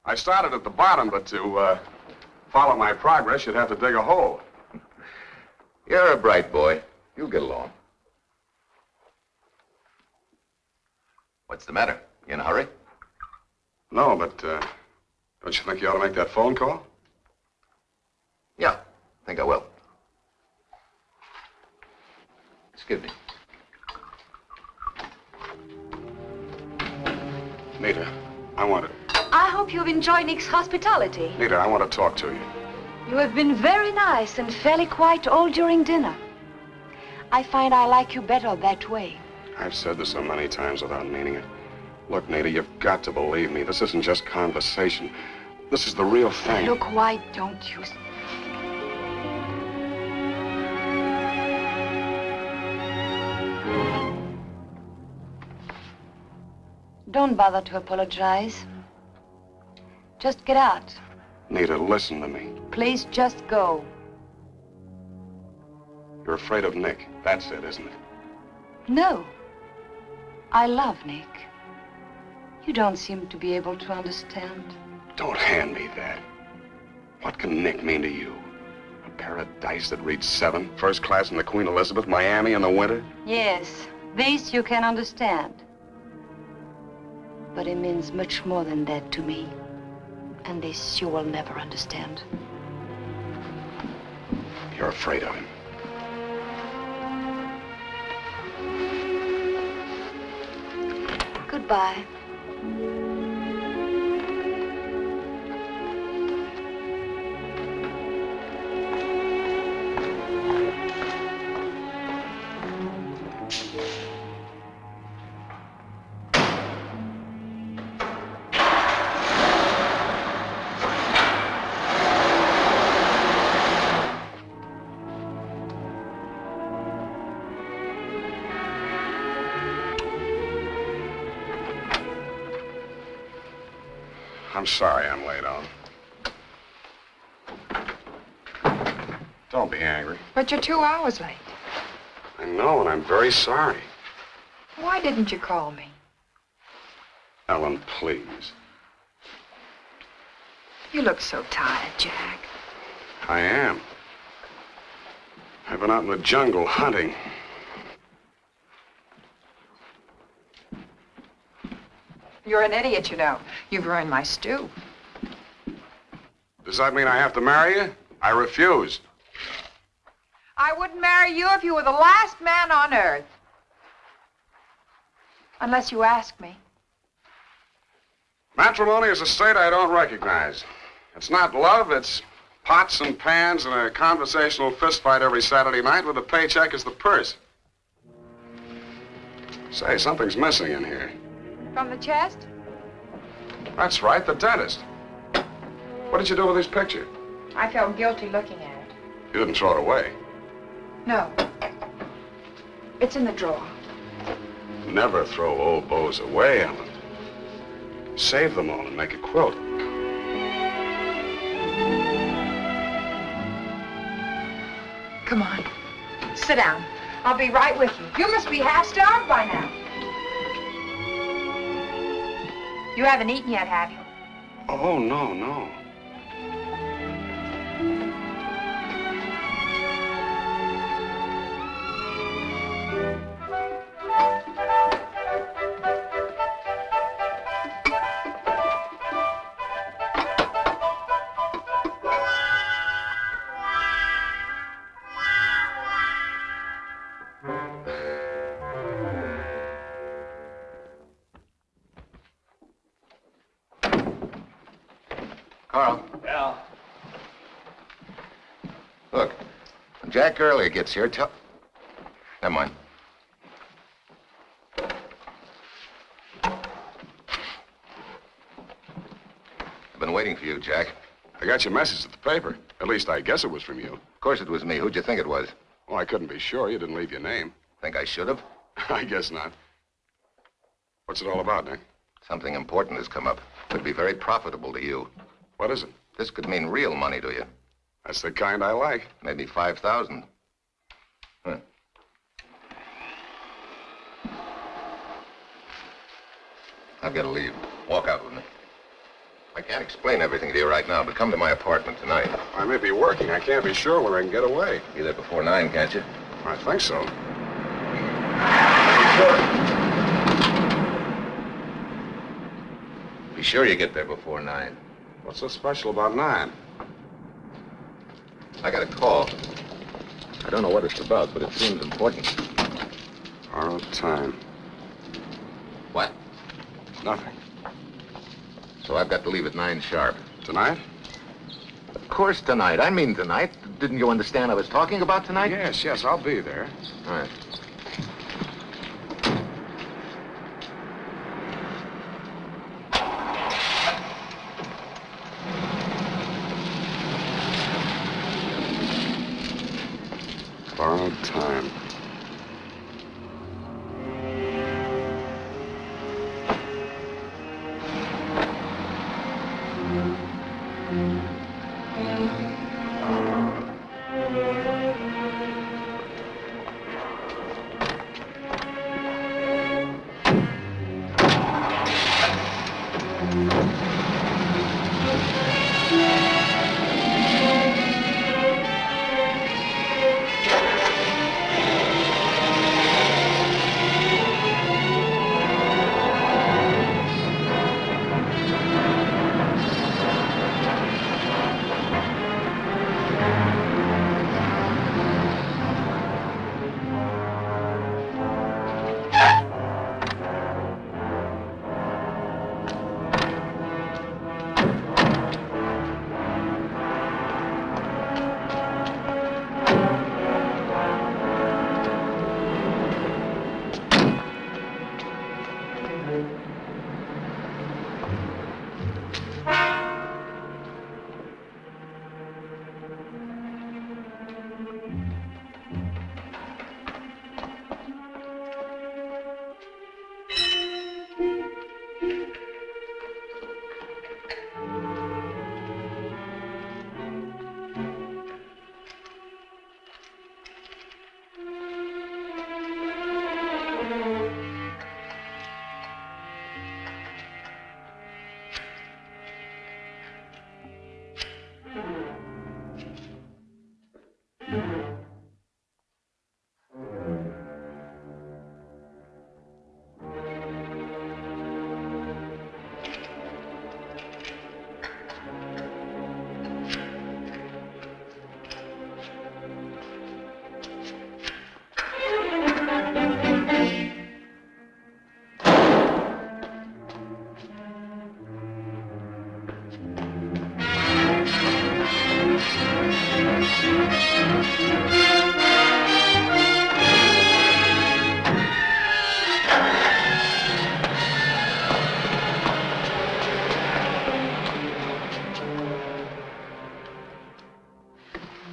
[SPEAKER 2] I started at the bottom, but to uh, follow my progress, you'd have to dig a hole.
[SPEAKER 10] You're a bright boy. You'll get along. What's the matter? You in a hurry?
[SPEAKER 2] No, but uh, don't you think you ought to make that phone call?
[SPEAKER 10] Yeah, I think I will. Excuse me.
[SPEAKER 2] Nita, I want to.
[SPEAKER 3] I hope you've enjoyed Nick's hospitality.
[SPEAKER 2] Nita, I want to talk to you.
[SPEAKER 3] You have been very nice and fairly quiet all during dinner. I find I like you better that way.
[SPEAKER 2] I've said this so many times without meaning it. Look, Nita, you've got to believe me. This isn't just conversation. This is the real thing.
[SPEAKER 3] Look, why don't you? Don't bother to apologize. Just get out.
[SPEAKER 2] Nita, listen to me.
[SPEAKER 3] Please just go.
[SPEAKER 2] You're afraid of Nick. That's it, isn't it?
[SPEAKER 3] No. I love Nick. You don't seem to be able to understand.
[SPEAKER 2] Don't hand me that. What can Nick mean to you? A pair of dice that reads seven, first class in the Queen Elizabeth, Miami in the winter?
[SPEAKER 3] Yes, this you can understand. But it means much more than that to me. And this you will never understand.
[SPEAKER 2] You're afraid of him.
[SPEAKER 3] Goodbye.
[SPEAKER 2] Sorry I'm late on. Don't be angry.
[SPEAKER 4] But you're two hours late.
[SPEAKER 2] I know, and I'm very sorry.
[SPEAKER 4] Why didn't you call me?
[SPEAKER 2] Ellen, please.
[SPEAKER 4] You look so tired, Jack.
[SPEAKER 2] I am. I've been out in the jungle hunting.
[SPEAKER 4] You're an idiot, you know. You've ruined my stew.
[SPEAKER 2] Does that mean I have to marry you? I refuse.
[SPEAKER 4] I wouldn't marry you if you were the last man on earth. Unless you ask me.
[SPEAKER 2] Matrimony is a state I don't recognize. It's not love, it's pots and pans and a conversational fistfight every Saturday night with a paycheck as the purse. Say, something's missing in here.
[SPEAKER 4] From the chest?
[SPEAKER 2] That's right, the dentist. What did you do with his picture?
[SPEAKER 4] I felt guilty looking at it.
[SPEAKER 2] You didn't throw it away.
[SPEAKER 4] No. It's in the drawer.
[SPEAKER 2] Never throw old bows away, Ellen. Save them all and make a quilt.
[SPEAKER 4] Come on. Sit down. I'll be right with you. You must be half starved by now. You haven't eaten yet, have you?
[SPEAKER 2] Oh, no, no.
[SPEAKER 10] When Jack gets here, tell... Never mind. I've been waiting for you, Jack.
[SPEAKER 2] I got your message at the paper. At least I guess it was from you.
[SPEAKER 10] Of course it was me. Who'd you think it was?
[SPEAKER 2] Well, I couldn't be sure. You didn't leave your name.
[SPEAKER 10] Think I should have?
[SPEAKER 2] I guess not. What's it all about, Nick?
[SPEAKER 10] Something important has come up. Could be very profitable to you.
[SPEAKER 2] What is it?
[SPEAKER 10] This could mean real money to you.
[SPEAKER 2] That's the kind I like.
[SPEAKER 10] Maybe 5,000. Huh. I've got to leave. Walk out with me. I can't explain everything to you right now, but come to my apartment tonight.
[SPEAKER 2] I may be working. I can't be sure when I can get away.
[SPEAKER 10] Be there before nine, can't you?
[SPEAKER 2] I think so.
[SPEAKER 10] Be sure you get there before nine.
[SPEAKER 2] What's so special about nine?
[SPEAKER 10] I got a call. I don't know what it's about, but it seems important.
[SPEAKER 2] Borrowed time.
[SPEAKER 10] What?
[SPEAKER 2] Nothing.
[SPEAKER 10] So I've got to leave at nine sharp.
[SPEAKER 2] Tonight?
[SPEAKER 10] Of course tonight. I mean tonight. didn't you understand I was talking about tonight?
[SPEAKER 2] Yes, yes, I'll be there.
[SPEAKER 10] All right.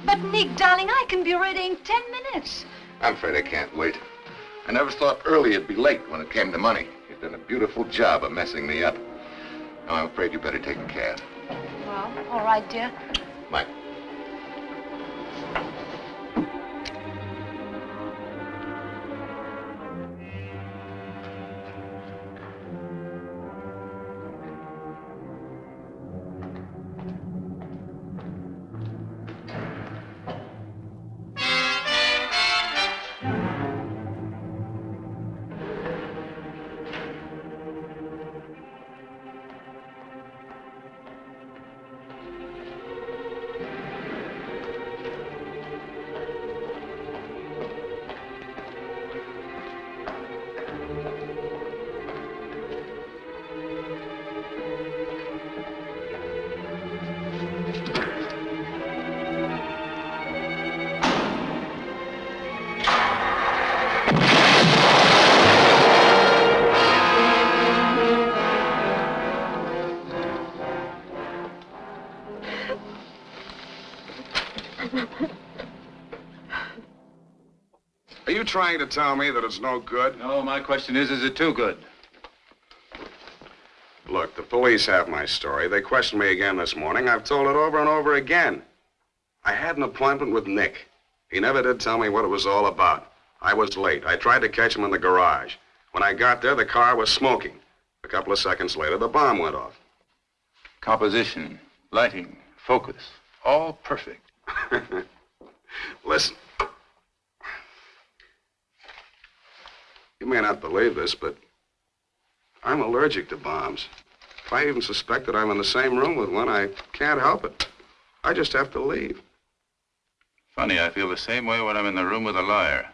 [SPEAKER 3] But, Nick, darling, I can be ready in ten minutes.
[SPEAKER 10] I'm afraid I can't wait. I never thought early would be late when it came to money. You've done a beautiful job of messing me up. Now, I'm afraid you better take a cab.
[SPEAKER 3] Well, all right, dear.
[SPEAKER 10] Mike.
[SPEAKER 2] Trying to tell me that it's no good?
[SPEAKER 8] No, my question is, is it too good?
[SPEAKER 2] Look, the police have my story. They questioned me again this morning. I've told it over and over again. I had an appointment with Nick. He never did tell me what it was all about. I was late. I tried to catch him in the garage. When I got there, the car was smoking. A couple of seconds later, the bomb went off.
[SPEAKER 8] Composition, lighting, focus, all perfect.
[SPEAKER 2] Listen. You may not believe this, but I'm allergic to bombs. If I even suspect that I'm in the same room with one, I can't help it. I just have to leave.
[SPEAKER 8] Funny, I feel the same way when I'm in the room with a liar.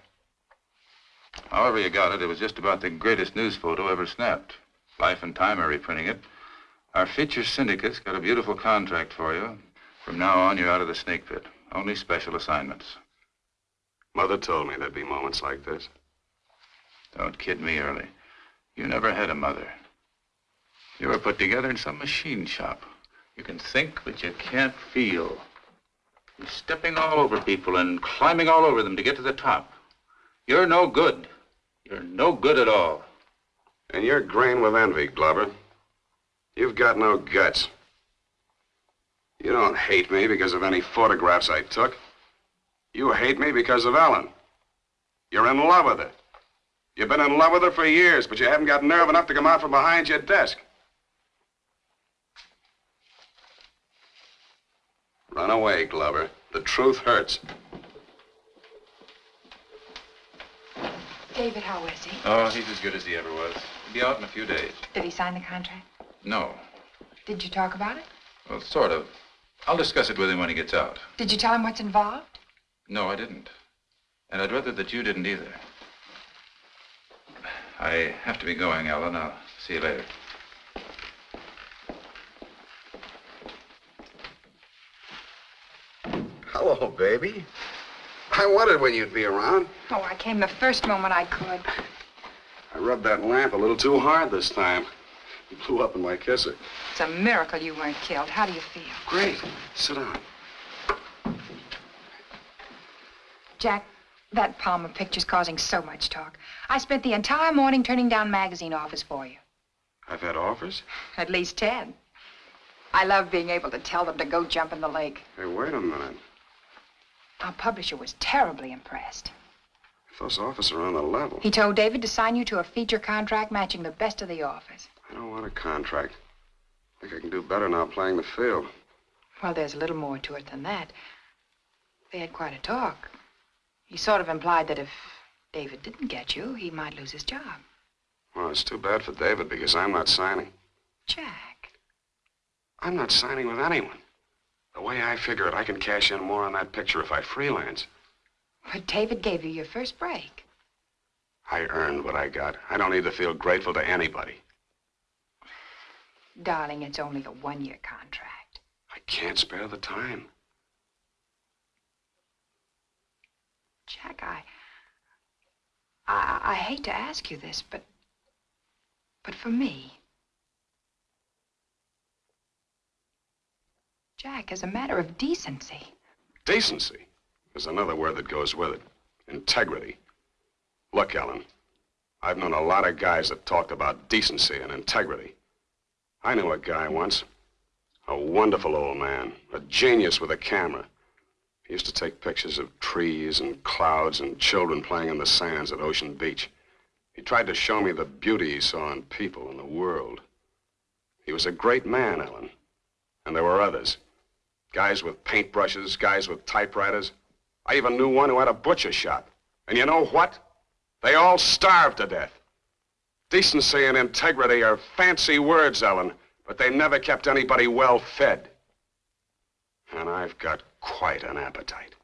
[SPEAKER 8] However you got it, it was just about the greatest news photo ever snapped. Life and Time are reprinting it. Our feature syndicate's got a beautiful contract for you. From now on, you're out of the snake pit. Only special assignments.
[SPEAKER 2] Mother told me there'd be moments like this.
[SPEAKER 8] Don't kid me, Early. You never had a mother. You were put together in some machine shop. You can think, but you can't feel. You're stepping all over people and climbing all over them to get to the top. You're no good. You're no good at all.
[SPEAKER 2] And you're green with envy, Glover. You've got no guts. You don't hate me because of any photographs I took. You hate me because of Ellen. You're in love with her. You've been in love with her for years, but you haven't got nerve enough to come out from behind your desk. Run away, Glover. The truth hurts.
[SPEAKER 4] David, how is he?
[SPEAKER 8] Oh, he's as good as he ever was. He'll be out in a few days.
[SPEAKER 4] Did he sign the contract?
[SPEAKER 8] No.
[SPEAKER 4] Did you talk about it?
[SPEAKER 8] Well, sort of. I'll discuss it with him when he gets out.
[SPEAKER 4] Did you tell him what's involved?
[SPEAKER 8] No, I didn't. And I'd rather that you didn't either. I have to be going, Ellen. I'll see you later.
[SPEAKER 2] Hello, baby. I wondered when you'd be around.
[SPEAKER 4] Oh, I came the first moment I could.
[SPEAKER 2] I rubbed that lamp a little too hard this time. It blew up in my kisser.
[SPEAKER 4] It's a miracle you weren't killed. How do you feel?
[SPEAKER 2] Great. Sit down.
[SPEAKER 4] Jack, that Palmer picture's causing so much talk. I spent the entire morning turning down magazine offers for you.
[SPEAKER 2] I've had offers?
[SPEAKER 4] At least ten. I love being able to tell them to go jump in the lake.
[SPEAKER 2] Hey, wait a minute.
[SPEAKER 4] Our publisher was terribly impressed.
[SPEAKER 2] If those offers are on the level.
[SPEAKER 4] He told David to sign you to a feature contract matching the best of the offers.
[SPEAKER 2] I don't want a contract. I think I can do better now playing the field.
[SPEAKER 4] Well, there's a little more to it than that. They had quite a talk. He sort of implied that if David didn't get you, he might lose his job.
[SPEAKER 2] Well, it's too bad for David because I'm not signing.
[SPEAKER 4] Jack.
[SPEAKER 2] I'm not signing with anyone. The way I figure it, I can cash in more on that picture if I freelance.
[SPEAKER 4] But David gave you your first break.
[SPEAKER 2] I earned what I got. I don't need to feel grateful to anybody.
[SPEAKER 4] Darling, it's only a one-year contract.
[SPEAKER 2] I can't spare the time.
[SPEAKER 4] Jack, I, I... I hate to ask you this, but... But for me... Jack, as a matter of decency...
[SPEAKER 2] Decency is another word that goes with it. Integrity. Look, Ellen, I've known a lot of guys that talked about decency and integrity. I knew a guy once, a wonderful old man, a genius with a camera. He used to take pictures of trees and clouds and children playing in the sands at Ocean Beach. He tried to show me the beauty he saw in people and the world. He was a great man, Ellen. And there were others. Guys with paintbrushes, guys with typewriters. I even knew one who had a butcher shop. And you know what? They all starved to death. Decency and integrity are fancy words, Ellen, but they never kept anybody well fed. And I've got quite an appetite.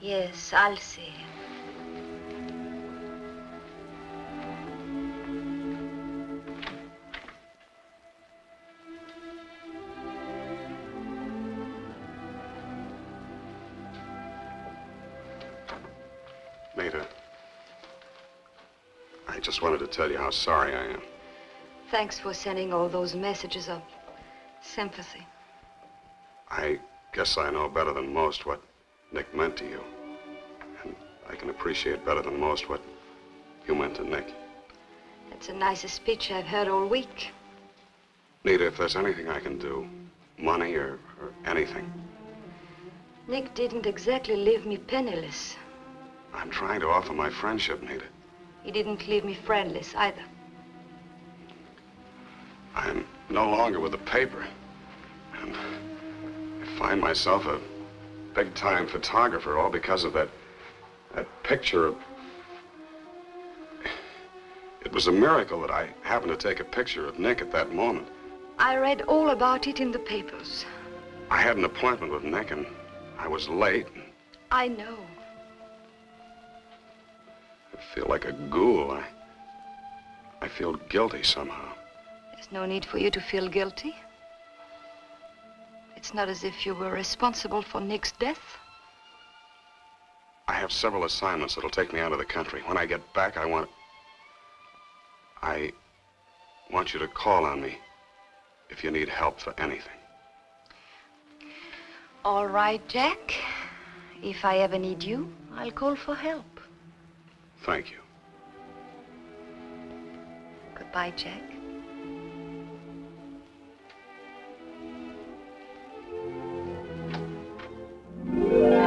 [SPEAKER 3] Yes, I'll see.
[SPEAKER 2] Mater, tell you how sorry I am.
[SPEAKER 3] Thanks for sending all those messages of sympathy.
[SPEAKER 2] I guess I know better than most what Nick meant to you. And I can appreciate better than most what you meant to Nick.
[SPEAKER 3] That's the nicest speech I've heard all week.
[SPEAKER 2] Nita, if there's anything I can do, money or, or anything,
[SPEAKER 3] Nick didn't exactly leave me penniless.
[SPEAKER 2] I'm trying to offer my friendship, Nita.
[SPEAKER 3] He didn't leave me friendless either.
[SPEAKER 2] I'm no longer with the paper. And I find myself a big-time photographer all because of that, that picture of... It was a miracle that I happened to take a picture of Nick at that moment.
[SPEAKER 3] I read all about it in the papers.
[SPEAKER 2] I had an appointment with Nick and I was late.
[SPEAKER 3] I know.
[SPEAKER 2] I feel like a ghoul. I, I feel guilty somehow.
[SPEAKER 3] There's no need for you to feel guilty. It's not as if you were responsible for Nick's death.
[SPEAKER 2] I have several assignments that'll take me out of the country. When I get back, I want... I want you to call on me if you need help for anything.
[SPEAKER 3] All right, Jack. If I ever need you, I'll call for help.
[SPEAKER 2] Thank you.
[SPEAKER 3] Goodbye, Jack.
[SPEAKER 2] Hello,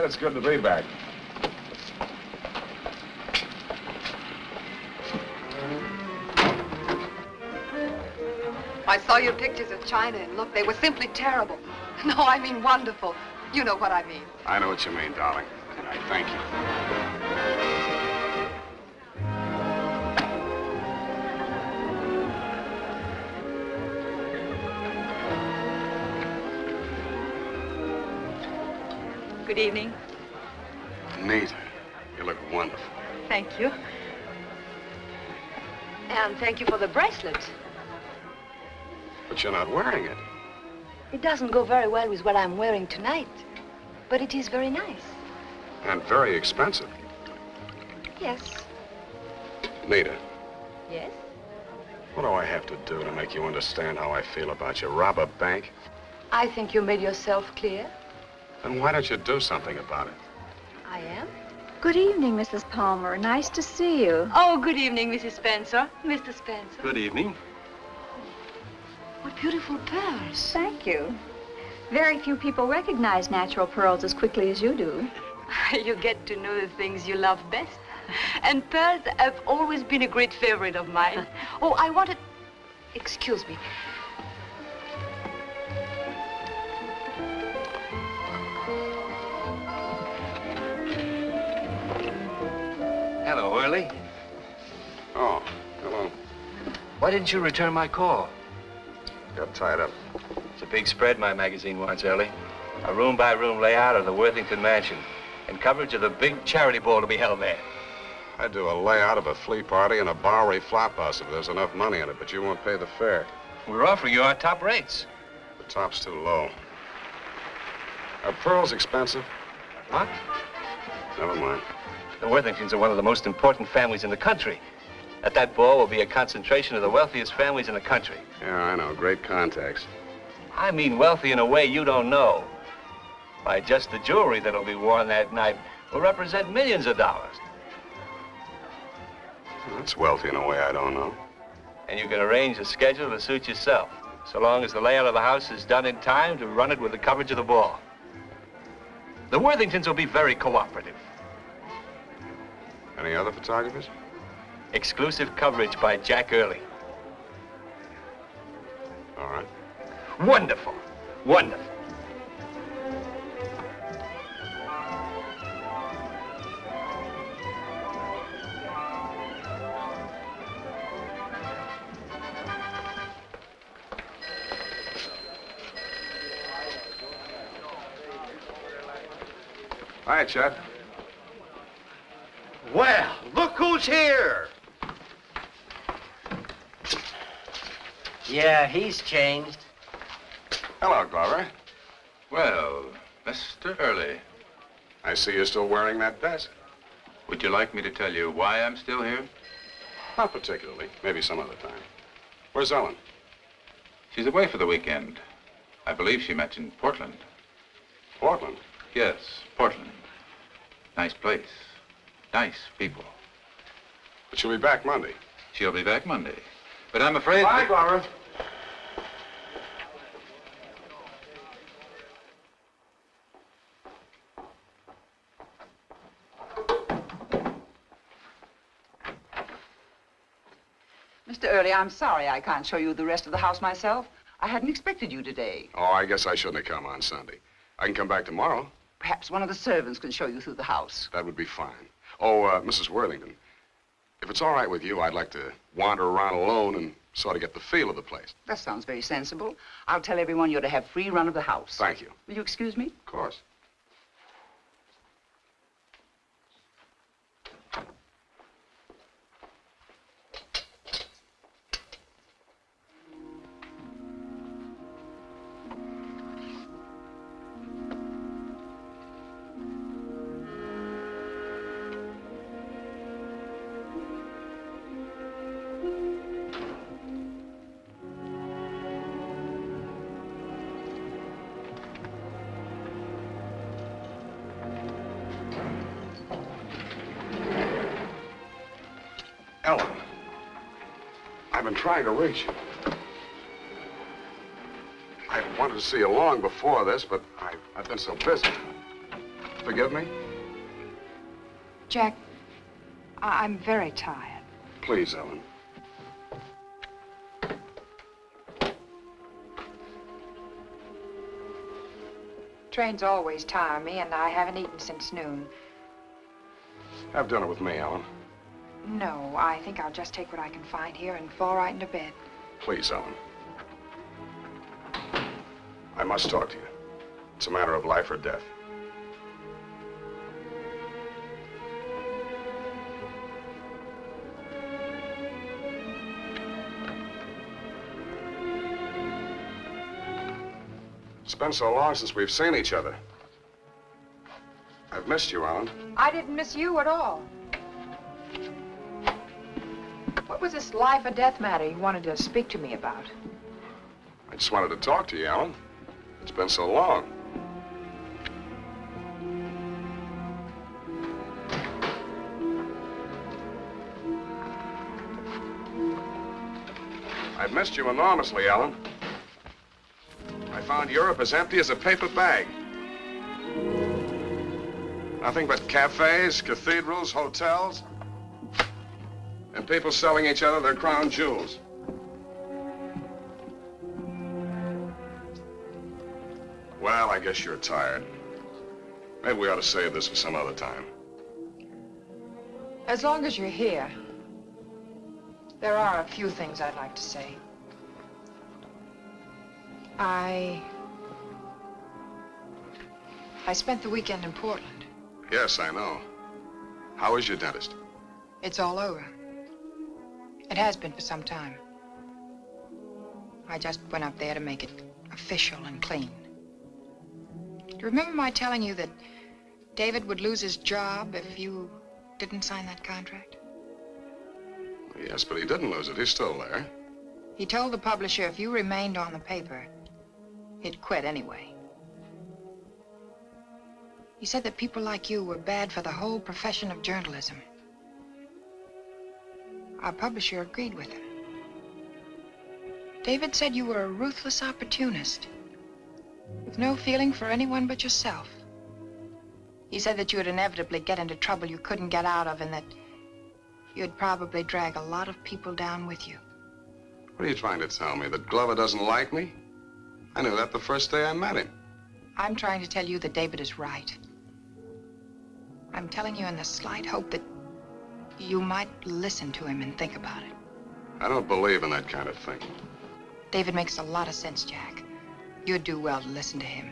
[SPEAKER 2] Thanks, It's good to be back.
[SPEAKER 4] I saw your pictures of China, and look, they were simply terrible. No, I mean wonderful. You know what I mean.
[SPEAKER 2] I know what you mean, darling. And I thank you.
[SPEAKER 1] Good evening.
[SPEAKER 2] Nita, you look wonderful.
[SPEAKER 1] Thank you.
[SPEAKER 3] And thank you for the bracelet.
[SPEAKER 2] But you're not wearing it.
[SPEAKER 3] It doesn't go very well with what I'm wearing tonight, but it is very nice.
[SPEAKER 2] And very expensive.
[SPEAKER 3] Yes.
[SPEAKER 2] Nita,
[SPEAKER 3] Yes?
[SPEAKER 2] what do I have to do to make you understand how I feel about you? Rob a bank?
[SPEAKER 3] I think you made yourself clear.
[SPEAKER 2] Then why don't you do something about it?
[SPEAKER 3] I am.
[SPEAKER 1] Good evening, Mrs. Palmer. Nice to see you.
[SPEAKER 3] Oh, good evening, Mrs. Spencer. Mr. Spencer.
[SPEAKER 7] Good evening.
[SPEAKER 3] What beautiful pearls.
[SPEAKER 1] Thank you. Very few people recognize natural pearls as quickly as you do.
[SPEAKER 3] you get to know the things you love best. And pearls have always been a great favorite of mine. Oh, I wanted... Excuse me.
[SPEAKER 15] Why didn't you return my call?
[SPEAKER 2] Got tied up.
[SPEAKER 15] It's a big spread my magazine wants, Early. A room-by-room layout of the Worthington Mansion and coverage of the big charity ball to be held there.
[SPEAKER 2] I'd do a layout of a flea party and a Bowery flop house if there's enough money in it, but you won't pay the fare.
[SPEAKER 15] We're offering you our top rates.
[SPEAKER 2] The top's too low. Are pearls expensive?
[SPEAKER 15] What?
[SPEAKER 2] Never mind.
[SPEAKER 15] The Worthingtons are one of the most important families in the country. At that ball will be a concentration of the wealthiest families in the country.
[SPEAKER 2] Yeah, I know. Great contacts.
[SPEAKER 15] I mean wealthy in a way you don't know. By just the jewelry that'll be worn that night will represent millions of dollars.
[SPEAKER 2] That's wealthy in a way I don't know.
[SPEAKER 15] And you can arrange a schedule to suit yourself, so long as the layout of the house is done in time to run it with the coverage of the ball. The Worthingtons will be very cooperative.
[SPEAKER 2] Any other photographers?
[SPEAKER 15] Exclusive coverage by Jack Early.
[SPEAKER 2] All right.
[SPEAKER 15] Wonderful. Wonderful.
[SPEAKER 2] Hi, Chet.
[SPEAKER 7] Well, look who's here.
[SPEAKER 11] Yeah, he's changed.
[SPEAKER 2] Hello, Glover.
[SPEAKER 8] Well, Mr. Early,
[SPEAKER 2] I see you're still wearing that vest.
[SPEAKER 8] would you like me to tell you why I'm still here?
[SPEAKER 2] Not particularly. Maybe some other time. Where's Ellen?
[SPEAKER 8] She's away for the weekend. I believe she mentioned Portland.
[SPEAKER 2] Portland?
[SPEAKER 8] Yes, Portland. Nice place. Nice people.
[SPEAKER 2] But she'll be back Monday.
[SPEAKER 8] She'll be back Monday. But I'm afraid.
[SPEAKER 5] Bye, Glover.
[SPEAKER 16] Mr. Early, I'm sorry I can't show you the rest of the house myself. I hadn't expected you today.
[SPEAKER 2] Oh, I guess I shouldn't have come on Sunday. I can come back tomorrow.
[SPEAKER 16] Perhaps one of the servants can show you through the house.
[SPEAKER 2] That would be fine. Oh, uh, Mrs. Worthington, if it's all right with you, I'd like to wander around alone and sort of get the feel of the place.
[SPEAKER 16] That sounds very sensible. I'll tell everyone you're to have free run of the house.
[SPEAKER 2] Thank you.
[SPEAKER 16] Will you excuse me?
[SPEAKER 2] Of course. Trying to reach you. I wanted to see you long before this, but I've, I've been so busy. Forgive me?
[SPEAKER 4] Jack, I- I'm very tired.
[SPEAKER 2] Please, Ellen.
[SPEAKER 4] Trains always tire me, and I haven't eaten since noon.
[SPEAKER 2] Have dinner with me, Ellen.
[SPEAKER 4] No, I think I'll just take what I can find here and fall right into bed.
[SPEAKER 2] Please, Ellen. I must talk to you. It's a matter of life or death. It's been so long since we've seen each other. I've missed you, Ellen.
[SPEAKER 4] I didn't miss you at all. What was this life or death matter you wanted to speak to me about?
[SPEAKER 2] I just wanted to talk to you, Alan. It's been so long. I've missed you enormously, Alan. I found Europe as empty as a paper bag. Nothing but cafes, cathedrals, hotels, and people selling each other their crown jewels. Well, I guess you're tired. Maybe we ought to save this for some other time.
[SPEAKER 4] As long as you're here, there are a few things I'd like to say. I... I spent the weekend in Portland.
[SPEAKER 2] Yes, I know. How is your dentist?
[SPEAKER 4] It's all over. It has been for some time. I just went up there to make it official and clean. Do you remember my telling you that David would lose his job if you didn't sign that contract?
[SPEAKER 2] Yes, but he didn't lose it. He's still there.
[SPEAKER 4] He told the publisher if you remained on the paper, he'd quit anyway. He said that people like you were bad for the whole profession of journalism. Our publisher agreed with him. David said you were a ruthless opportunist, with no feeling for anyone but yourself. He said that you would inevitably get into trouble you couldn't get out of, and that you'd probably drag a lot of people down with you.
[SPEAKER 2] What are you trying to tell me? That Glover doesn't like me? I knew that the first day I met him.
[SPEAKER 4] I'm trying to tell you that David is right. I'm telling you in the slight hope that you might listen to him and think about it.
[SPEAKER 2] I don't believe in that kind of thing.
[SPEAKER 4] David makes a lot of sense, Jack. You'd do well to listen to him.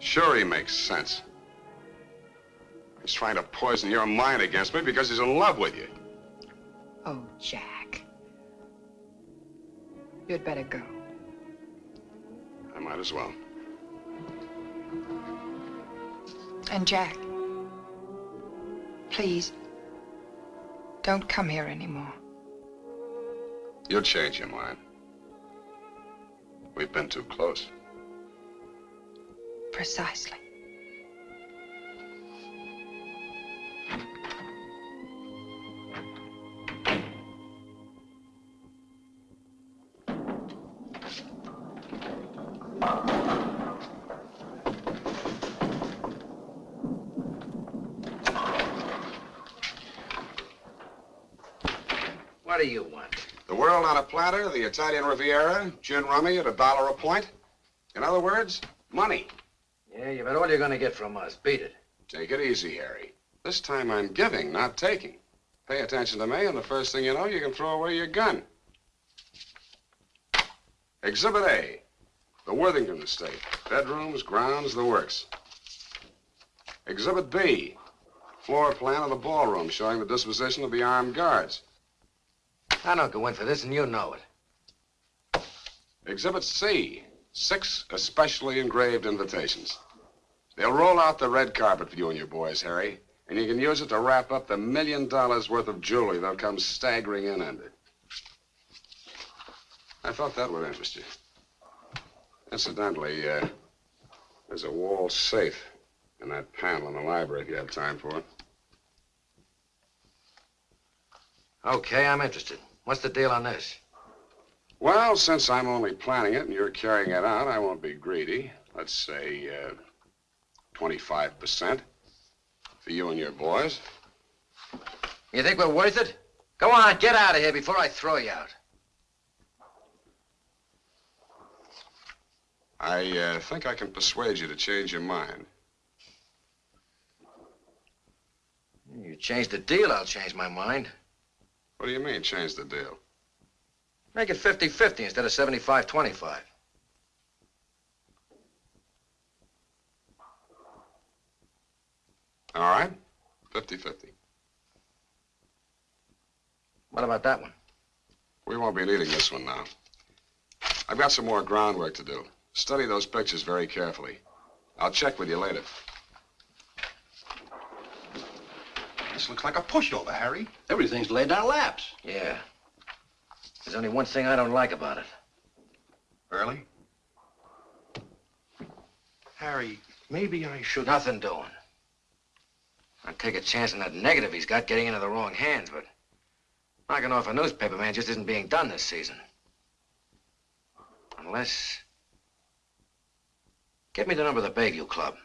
[SPEAKER 2] Sure he makes sense. He's trying to poison your mind against me because he's in love with you.
[SPEAKER 4] Oh, Jack. You'd better go.
[SPEAKER 2] I might as well.
[SPEAKER 4] And Jack, please, don't come here anymore.
[SPEAKER 2] You'll change your mind. We've been too close.
[SPEAKER 4] Precisely.
[SPEAKER 2] On a platter, the Italian Riviera, gin rummy at a dollar a point. In other words, money.
[SPEAKER 13] Yeah, you bet all you're gonna get from us. Beat it.
[SPEAKER 2] Take it easy, Harry. This time I'm giving, not taking. Pay attention to me, and the first thing you know, you can throw away your gun. Exhibit A, the Worthington estate. Bedrooms, grounds, the works. Exhibit B, floor plan of the ballroom showing the disposition of the armed guards.
[SPEAKER 13] I don't go in for this, and you know it.
[SPEAKER 2] Exhibit C, six especially engraved invitations. They'll roll out the red carpet for you and your boys, Harry, and you can use it to wrap up the million dollars worth of jewelry they'll come staggering in under. I thought that would interest you. Incidentally, uh, there's a wall safe in that panel in the library if you have time for it.
[SPEAKER 13] Okay, I'm interested. What's the deal on this?
[SPEAKER 2] Well, since I'm only planning it and you're carrying it out, I won't be greedy. Let's say uh, 25% for you and your boys.
[SPEAKER 13] You think we're worth it? Go on, get out of here before I throw you out.
[SPEAKER 2] I uh, think I can persuade you to change your mind.
[SPEAKER 13] You change the deal, I'll change my mind.
[SPEAKER 2] What do you mean, change the deal?
[SPEAKER 13] Make it 50-50 instead of 75-25.
[SPEAKER 2] All right, 50-50.
[SPEAKER 13] What about that one?
[SPEAKER 2] We won't be needing this one now. I've got some more groundwork to do. Study those pictures very carefully. I'll check with you later.
[SPEAKER 9] This looks like a pushover, Harry.
[SPEAKER 11] Everything's laid down laps.
[SPEAKER 13] Yeah. There's only one thing I don't like about it.
[SPEAKER 9] Early? Harry, maybe I should...
[SPEAKER 13] Nothing doing. I'd take a chance on that negative he's got getting into the wrong hands, but knocking off a newspaper man just isn't being done this season. Unless... Get me the number of the Bayview Club.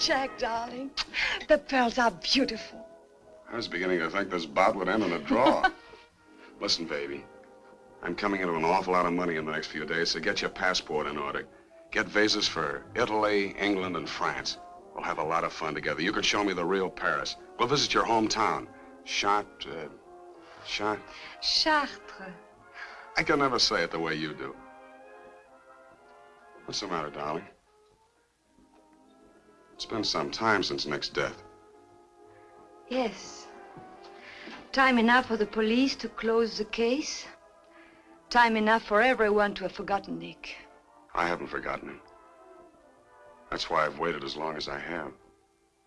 [SPEAKER 3] Jack, darling, the pearls are beautiful.
[SPEAKER 2] I was beginning to think this bout would end in a draw. Listen, baby. I'm coming into an awful lot of money in the next few days, so get your passport in order. Get visas for Italy, England, and France. We'll have a lot of fun together. You can show me the real Paris. We'll visit your hometown. Chartres, uh, Chart...
[SPEAKER 3] Chartres.
[SPEAKER 2] I can never say it the way you do. What's the matter, darling? It's been some time since Nick's death.
[SPEAKER 3] Yes. Time enough for the police to close the case. Time enough for everyone to have forgotten Nick.
[SPEAKER 2] I haven't forgotten him. That's why I've waited as long as I have.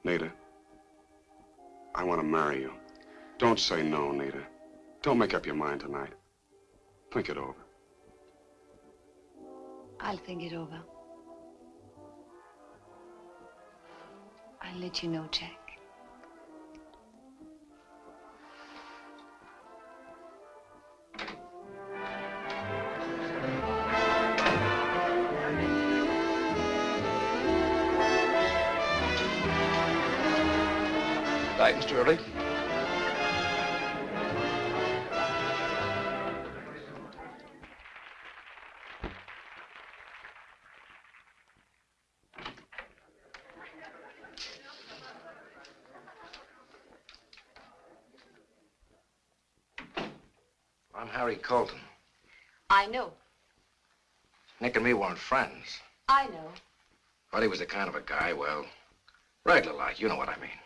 [SPEAKER 2] Nita, I want to marry you. Don't say no, Nita. Don't make up your mind tonight. Think it over.
[SPEAKER 3] I'll think it over. I'll let you know, Jack.
[SPEAKER 11] Mr. Early.
[SPEAKER 13] Colton.
[SPEAKER 3] I know.
[SPEAKER 13] Nick and me weren't friends.
[SPEAKER 3] I know.
[SPEAKER 13] But he was the kind of a guy, well, Regular like, you know what I mean.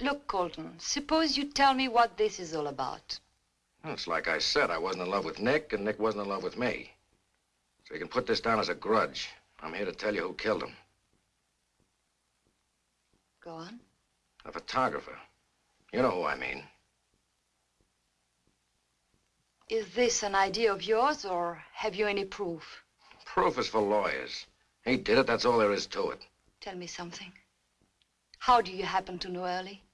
[SPEAKER 3] Look, Colton, suppose you tell me what this is all about.
[SPEAKER 13] Well, it's like I said, I wasn't in love with Nick, and Nick wasn't in love with me. So you can put this down as a grudge. I'm here to tell you who killed him.
[SPEAKER 3] Go on.
[SPEAKER 13] A photographer. You know who I mean.
[SPEAKER 3] Is this an idea of yours, or have you any proof?
[SPEAKER 13] Proof is for lawyers. He did it, that's all there is to it.
[SPEAKER 3] Tell me something. How do you happen to know Early?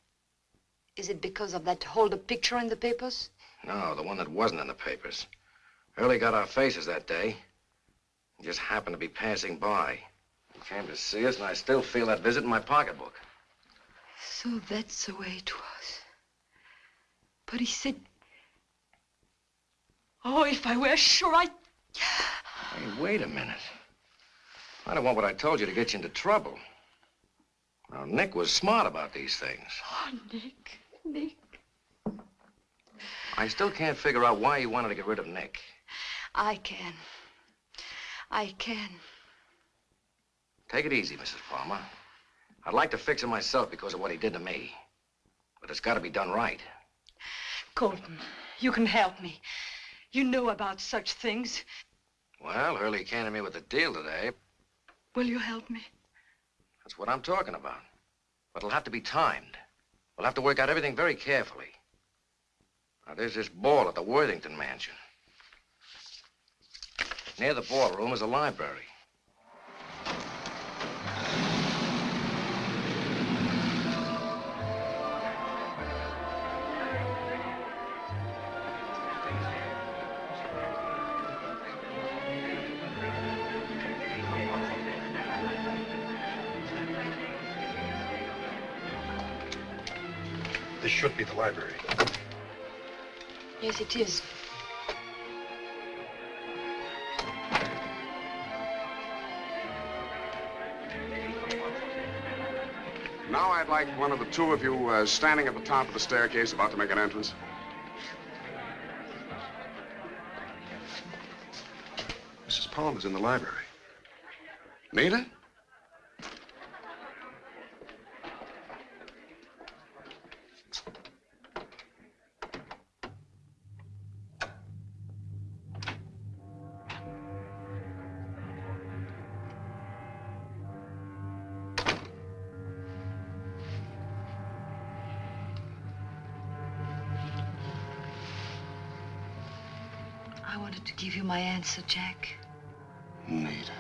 [SPEAKER 3] Is it because of that hold-up picture in the papers?
[SPEAKER 13] No, the one that wasn't in the papers. Early got our faces that day. He just happened to be passing by. He came to see us, and I still feel that visit in my pocketbook.
[SPEAKER 3] So that's the way it was. But he said... Oh, if I were sure I...
[SPEAKER 13] Hey, wait a minute. I don't want what I told you to get you into trouble. Now, Nick was smart about these things.
[SPEAKER 3] Oh, Nick, Nick.
[SPEAKER 13] I still can't figure out why you wanted to get rid of Nick.
[SPEAKER 3] I can. I can.
[SPEAKER 13] Take it easy, Mrs. Palmer. I'd like to fix him myself because of what he did to me. But it's got to be done right.
[SPEAKER 3] Colton, you can help me. You know about such things.
[SPEAKER 13] Well, Early came to me with a deal today.
[SPEAKER 3] Will you help me?
[SPEAKER 13] That's what I'm talking about. But it'll have to be timed. We'll have to work out everything very carefully. Now, there's this ball at the Worthington Mansion. Near the ballroom is a library.
[SPEAKER 2] Library.
[SPEAKER 3] Yes, it is.
[SPEAKER 2] Now I'd like one of the two of you uh, standing at the top of the staircase about to make an entrance.
[SPEAKER 17] Mrs. Palmer's in the library.
[SPEAKER 2] Nita?
[SPEAKER 3] I wanted to give you my answer, Jack.
[SPEAKER 2] Nita.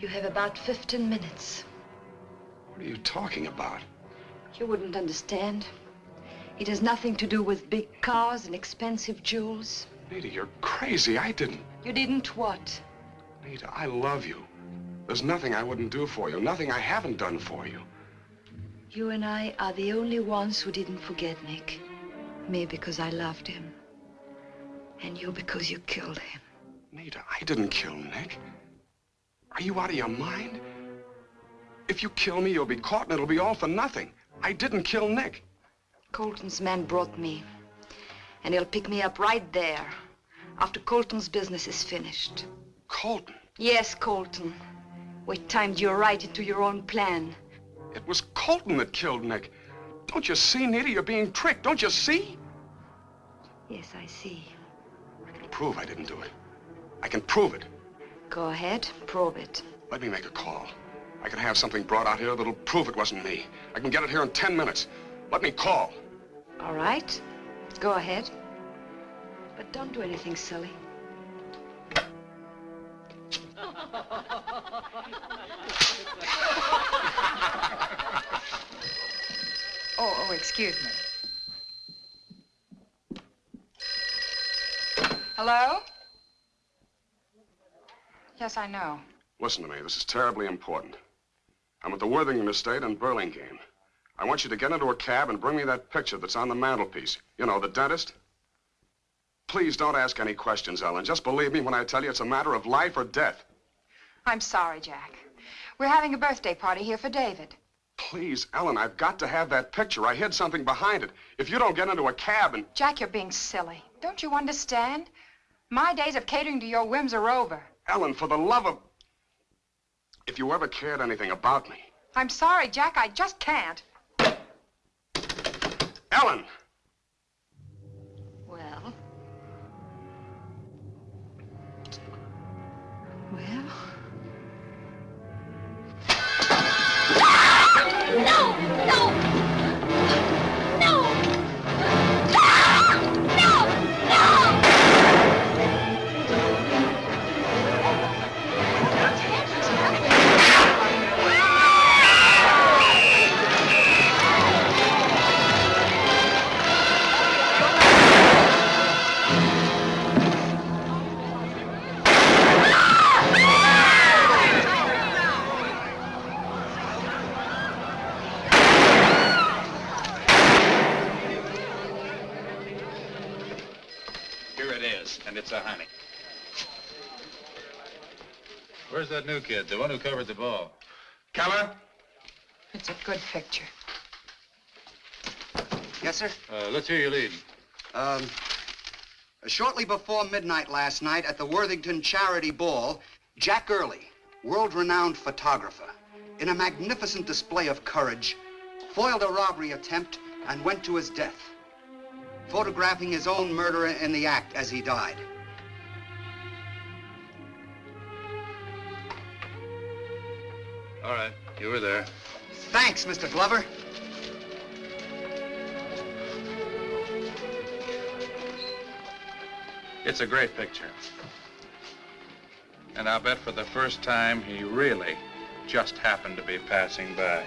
[SPEAKER 3] You have about 15 minutes.
[SPEAKER 2] What are you talking about?
[SPEAKER 3] You wouldn't understand. It has nothing to do with big cars and expensive jewels.
[SPEAKER 2] Nita, you're crazy. I didn't.
[SPEAKER 3] You didn't what?
[SPEAKER 2] Nita, I love you. There's nothing I wouldn't do for you, nothing I haven't done for you.
[SPEAKER 3] You and I are the only ones who didn't forget Nick. Me because I loved him. And you because you killed him.
[SPEAKER 2] Nita, I didn't kill Nick. Are you out of your mind? If you kill me, you'll be caught and it'll be all for nothing. I didn't kill Nick.
[SPEAKER 3] Colton's man brought me. And he'll pick me up right there. After Colton's business is finished.
[SPEAKER 2] Colton?
[SPEAKER 3] Yes, Colton. We timed you right into your own plan.
[SPEAKER 2] It was Colton that killed Nick. Don't you see, Nita? You're being tricked. Don't you see?
[SPEAKER 3] Yes, I see.
[SPEAKER 2] I can prove I didn't do it. I can prove it.
[SPEAKER 3] Go ahead, prove it.
[SPEAKER 2] Let me make a call. I can have something brought out here that'll prove it wasn't me. I can get it here in 10 minutes. Let me call.
[SPEAKER 3] All right. Go ahead. But don't do anything silly.
[SPEAKER 4] Oh, oh, excuse me. Hello? Yes, I know.
[SPEAKER 2] Listen to me. This is terribly important. I'm at the Worthington estate in Burlingame. I want you to get into a cab and bring me that picture that's on the mantelpiece. You know, the dentist. Please don't ask any questions, Ellen. Just believe me when I tell you it's a matter of life or death.
[SPEAKER 4] I'm sorry, Jack. We're having a birthday party here for David.
[SPEAKER 2] Please, Ellen, I've got to have that picture. I hid something behind it. If you don't get into a cab and...
[SPEAKER 4] Jack, you're being silly. Don't you understand? My days of catering to your whims are over.
[SPEAKER 2] Ellen, for the love of... If you ever cared anything about me...
[SPEAKER 4] I'm sorry, Jack. I just can't.
[SPEAKER 2] Ellen!
[SPEAKER 3] Well. Well.
[SPEAKER 8] Kid, the one who covered the ball?
[SPEAKER 2] Keller?
[SPEAKER 4] It's a good picture.
[SPEAKER 18] Yes, sir?
[SPEAKER 8] Uh, let's hear you lead.
[SPEAKER 18] Um, shortly before midnight last night at the Worthington Charity Ball, Jack Early, world-renowned photographer, in a magnificent display of courage, foiled a robbery attempt and went to his death, photographing his own murderer in the act as he died.
[SPEAKER 8] All right, you were there.
[SPEAKER 18] Thanks, Mr. Glover.
[SPEAKER 6] It's a great picture. And I'll bet for the first time he really just happened to be passing by.